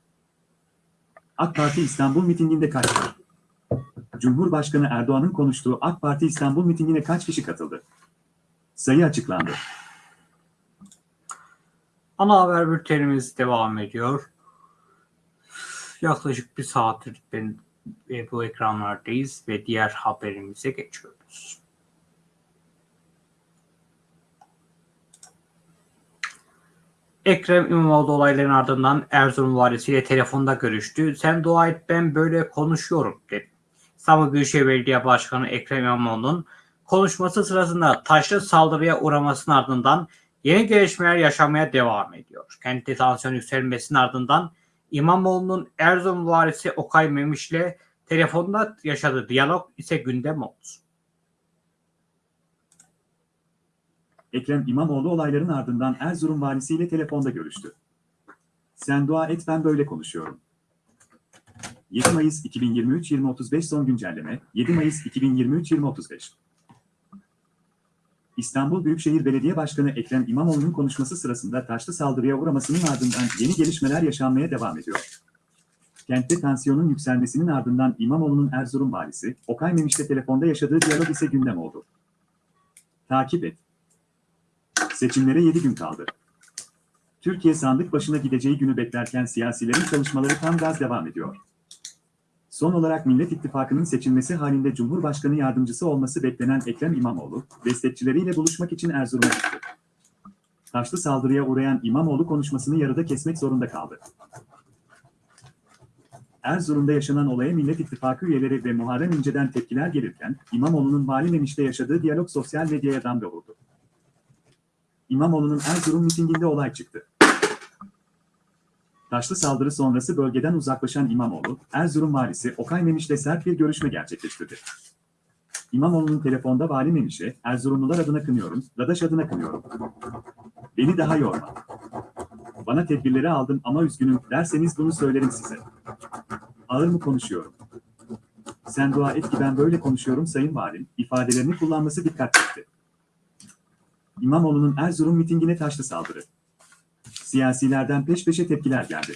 AK Parti İstanbul mitinginde kaç var? Cumhurbaşkanı Erdoğan'ın konuştuğu AK Parti İstanbul mitingine kaç kişi katıldı? Sayı açıklandı. Ana haber bültenimiz devam ediyor. Yaklaşık bir saattir ben e, bu ekranlardayız ve diğer haberimize geçiyoruz. Ekrem İmamoğlu olayların ardından Erzurum valisiyle telefonda görüştü. Sen dua et ben böyle konuşuyorum dedi. İstanbul Büyükşehir Belediye Başkanı Ekrem İmamoğlu'nun konuşması sırasında taşlı saldırıya uğramasının ardından yeni gelişmeler yaşamaya devam ediyor. Kentte tansiyon yükselmesinin ardından İmamoğlu'nun Erzurum valisi Okay Memiş'le telefonda yaşadığı diyalog ise gündem oldu. Ekrem İmamoğlu olayların ardından Erzurum valisiyle telefonda görüştü. Sen dua et ben böyle konuşuyorum. 7 Mayıs 2023 2035 son güncelleme 7 Mayıs 2023 2035 İstanbul Büyükşehir Belediye Başkanı Ekrem İmamoğlu'nun konuşması sırasında taşlı saldırıya uğramasının ardından yeni gelişmeler yaşanmaya devam ediyor. Kentte tansiyonun yükselmesinin ardından İmamoğlu'nun Erzurum valisi Okay Memiş'le telefonda yaşadığı diyalog ise gündem oldu. Takip et. Seçimlere 7 gün kaldı. Türkiye sandık başına gideceği günü beklerken siyasilerin çalışmaları tam gaz devam ediyor. Son olarak Millet İttifakı'nın seçilmesi halinde Cumhurbaşkanı yardımcısı olması beklenen Ekrem İmamoğlu, destekçileriyle buluşmak için Erzurum'a gitti. Taşlı saldırıya uğrayan İmamoğlu konuşmasını yarıda kesmek zorunda kaldı. Erzurum'da yaşanan olaya Millet İttifakı üyeleri ve Muharrem İnce'den tepkiler gelirken, İmamoğlu'nun Vali Memiş'te yaşadığı diyalog sosyal medyaya damga vurdu. İmamoğlu'nun Erzurum mitinginde olay çıktı. Taşlı saldırı sonrası bölgeden uzaklaşan İmamoğlu, Erzurum valisi Okay Memiş'le sert bir görüşme gerçekleştirdi. İmamoğlu'nun telefonda Vali Memiş'e, Erzurumlular adına kınıyorum, Dadaş adına kınıyorum. Beni daha yorma. Bana tedbirleri aldım ama üzgünüm derseniz bunu söylerim size. ağır mı konuşuyorum? Sen dua et ki ben böyle konuşuyorum sayın valim, ifadelerini kullanması dikkat çekti. İmamoğlu'nun Erzurum mitingine taşlı saldırı. Siyasilerden peş peşe tepkiler geldi.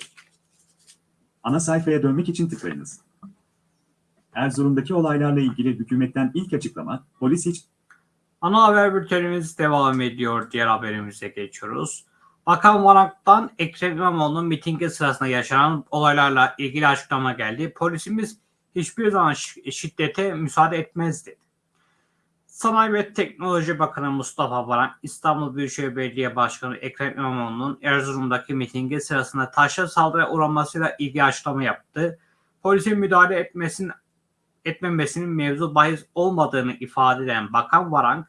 Ana sayfaya dönmek için tıklayınız. Erzurum'daki olaylarla ilgili hükümetten ilk açıklama, polis hiç Ana haber bültenimiz devam ediyor. Diğer haberimize geçiyoruz. Bakan Varak'tan Ekrem İmamoğlu'nun mitingi sırasında yaşanan olaylarla ilgili açıklama geldi. Polisimiz hiçbir zaman şi- şiddete müsaade etmez dedi. Sanayi ve Teknoloji Bakanı Mustafa Varank, İstanbul Büyükşehir Belediye Başkanı Ekrem İmamoğlu'nun Erzurum'daki mitingi sırasında taşla saldırıya uğramasıyla ilgili açıklama yaptı. Polisin müdahale etmesinin etmemesinin mevzu bahis olmadığını ifade eden Bakan Varank,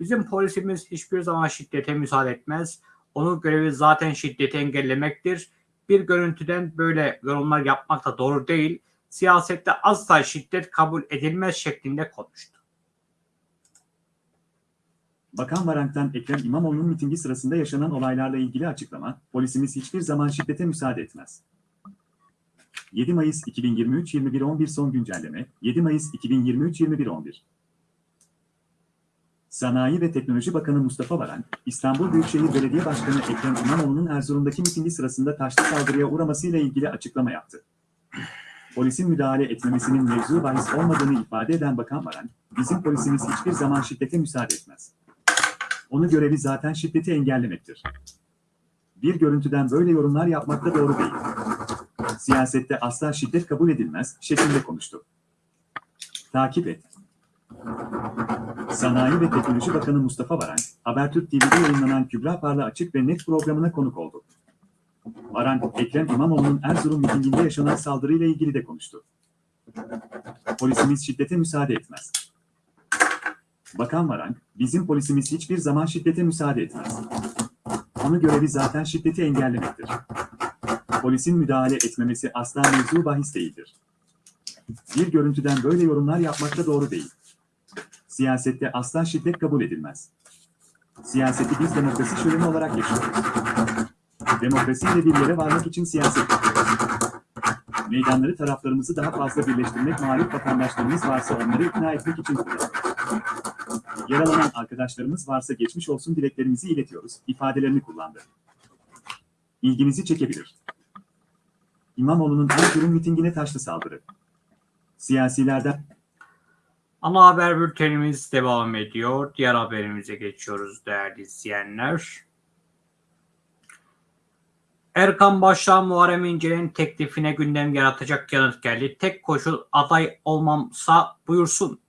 bizim polisimiz hiçbir zaman şiddete müsaade etmez. Onun görevi zaten şiddeti engellemektir. Bir görüntüden böyle yorumlar yapmak da doğru değil. Siyasette asla şiddet kabul edilmez şeklinde konuştu. Bakan Varank'tan Ekrem İmamoğlu'nun mitingi sırasında yaşanan olaylarla ilgili açıklama, polisimiz hiçbir zaman şiddete müsaade etmez. 7 Mayıs 2023 21.11 son güncelleme, 7 Mayıs 2023 21.11 Sanayi ve Teknoloji Bakanı Mustafa Varank, İstanbul Büyükşehir Belediye Başkanı Ekrem İmamoğlu'nun Erzurum'daki mitingi sırasında taşlı saldırıya uğramasıyla ilgili açıklama yaptı. Polisin müdahale etmemesinin mevzu bahis olmadığını ifade eden Bakan Varank, bizim polisimiz hiçbir zaman şiddete müsaade etmez. Onun görevi zaten şiddeti engellemektir. Bir görüntüden böyle yorumlar yapmak da doğru değil. Siyasette asla şiddet kabul edilmez şeklinde konuştu. Takip et. Sanayi ve Teknoloji Bakanı Mustafa Varank, Habertürk TV'de yayınlanan Kübra Parla Açık ve Net programına konuk oldu. Varank, Ekrem İmamoğlu'nun Erzurum mitinginde yaşanan saldırıyla ilgili de konuştu. Polisimiz şiddete müsaade etmez. Bakan Varank, bizim polisimiz hiçbir zaman şiddete müsaade etmez. Onun görevi zaten şiddeti engellemektir. Polisin müdahale etmemesi asla mevzu bahis değildir. Bir görüntüden böyle yorumlar yapmak da doğru değil. Siyasette asla şiddet kabul edilmez. Siyaseti biz demokrasi şöleni olarak yaşıyoruz. Demokrasiyle bir yere varmak için siyaset yapıyoruz. Meydanları taraflarımızı daha fazla birleştirmek mağlup vatandaşlarımız varsa onları ikna etmek için kullanıyoruz. Yaralanan arkadaşlarımız varsa geçmiş olsun dileklerimizi iletiyoruz, ifadelerini kullandı. İlginizi çekebilir. İmamoğlu'nun Erzurum mitingine taşlı saldırı. Siyasilerden Ana haber bültenimiz devam ediyor. Diğer haberimize geçiyoruz değerli izleyenler. Erkan Başkan Muharrem İnce'nin teklifine gündem yaratacak yanıt geldi. Tek koşul aday olmamsa buyursun.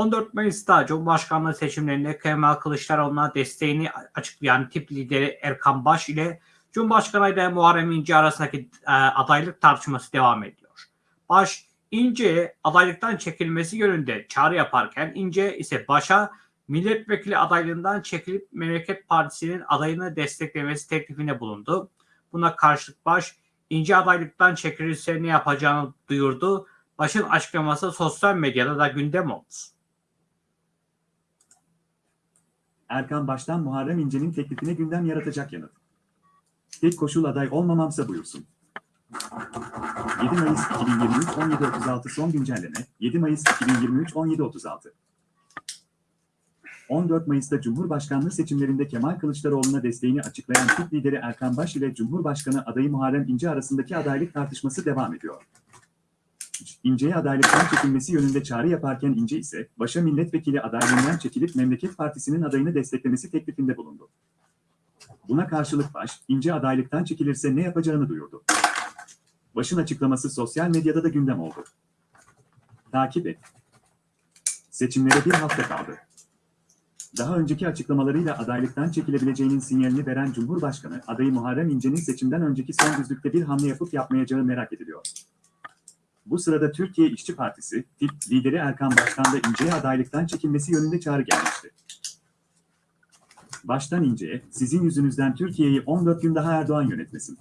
14 Mayıs'ta Cumhurbaşkanlığı seçimlerinde Kemal Kılıçdaroğlu'na desteğini açıklayan tip lideri Erkan Baş ile Cumhurbaşkanı adayı Muharrem İnce arasındaki e, adaylık tartışması devam ediyor. Baş, İnce'ye adaylıktan çekilmesi yönünde çağrı yaparken İnce ise Baş'a milletvekili adaylığından çekilip Memleket Partisi'nin adayını desteklemesi teklifinde bulundu. Buna karşılık Baş, İnce adaylıktan çekilirse ne yapacağını duyurdu. Baş'ın açıklaması sosyal medyada da gündem oldu. Erkan Baş'tan Muharrem İnce'nin teklifine gündem yaratacak yanıt. Tek koşul aday olmamamsa buyursun. 7 Mayıs 2023 17.36 son güncelleme 7 Mayıs 2023 17.36 14 Mayıs'ta Cumhurbaşkanlığı seçimlerinde Kemal Kılıçdaroğlu'na desteğini açıklayan Türk lideri Erkan Baş ile Cumhurbaşkanı adayı Muharrem İnce arasındaki adaylık tartışması devam ediyor. İnce'ye adaylıktan çekilmesi yönünde çağrı yaparken İnce ise Baş'a milletvekili adaylığından çekilip Memleket Partisi'nin adayını desteklemesi teklifinde bulundu. Buna karşılık Baş, İnce adaylıktan çekilirse ne yapacağını duyurdu. Baş'ın açıklaması sosyal medyada da gündem oldu. Takip et. Seçimlere bir hafta kaldı. Daha önceki açıklamalarıyla adaylıktan çekilebileceğinin sinyalini veren Cumhurbaşkanı adayı Muharrem İnce'nin seçimden önceki son düzlükte bir hamle yapıp yapmayacağı merak ediliyor. Bu sırada Türkiye İşçi Partisi, TİP lideri Erkan Başkan da İnce'ye adaylıktan çekilmesi yönünde çağrı gelmişti. Baştan İnce'ye, sizin yüzünüzden Türkiye'yi 14 gün daha Erdoğan yönetmesin.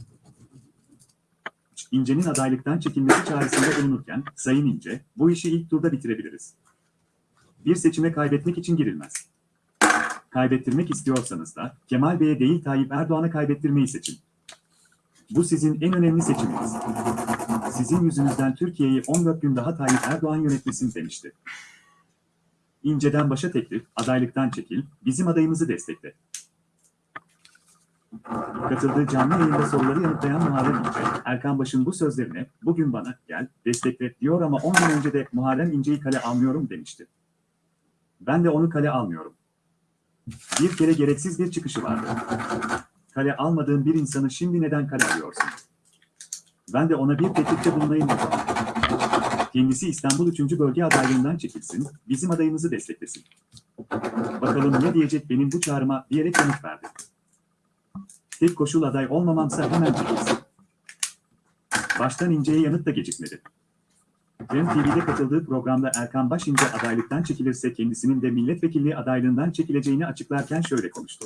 İnce'nin adaylıktan çekilmesi çağrısında bulunurken, Sayın İnce, bu işi ilk turda bitirebiliriz. Bir seçime kaybetmek için girilmez. Kaybettirmek istiyorsanız da Kemal Bey'e değil Tayyip Erdoğan'a kaybettirmeyi seçin. Bu sizin en önemli seçiminiz. Sizin yüzünüzden Türkiye'yi 14 gün daha Tayyip Erdoğan yönetmesin demişti. İnce'den başa teklif, adaylıktan çekil, bizim adayımızı destekle. Katıldığı canlı yayında soruları yanıtlayan Muharrem İnce, Erkan Baş'ın bu sözlerine, bugün bana gel, destekle diyor ama 10 gün önce de Muharrem İnce'yi kale almıyorum demişti. Ben de onu kale almıyorum. Bir kere gereksiz bir çıkışı vardı. Kale almadığın bir insanı şimdi neden kale alıyorsun? Ben de ona bir teklifte bulunayım o. Kendisi İstanbul 3. Bölge adaylığından çekilsin, bizim adayımızı desteklesin. Bakalım ne diyecek benim bu çağrıma diyerek yanıt verdi. Tek koşul aday olmamamsa hemen çekilsin. Baştan İnce'ye yanıt da gecikmedi. Rem TV'de katıldığı programda Erkan Başince adaylıktan çekilirse kendisinin de milletvekilliği adaylığından çekileceğini açıklarken şöyle konuştu.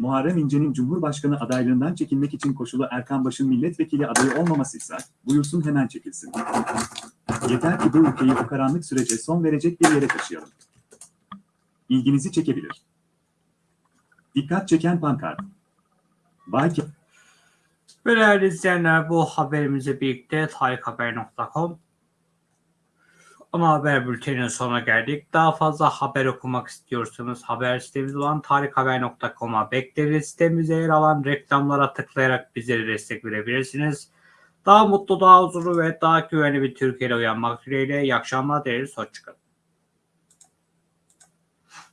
Muharrem İnce'nin Cumhurbaşkanı adaylığından çekilmek için koşulu Erkan Baş'ın milletvekili adayı olmamasıysa, buyursun hemen çekilsin. Yeter ki bu ülkeyi bu karanlık sürece son verecek bir yere taşıyalım. İlginizi çekebilir. Dikkat çeken pankart. Ke- Ve değerli izleyenler bu haberimizle birlikte tarikhaber.com ana haber bülteninin sonuna geldik. Daha fazla haber okumak istiyorsanız haber sitemiz olan tarikhaber.com'a bekleriz. Sitemizde yer alan reklamlara tıklayarak bizlere destek verebilirsiniz. Daha mutlu, daha huzurlu ve daha güvenli bir Türkiye'de uyanmak dileğiyle. İyi akşamlar dileriz. Hoşçakalın.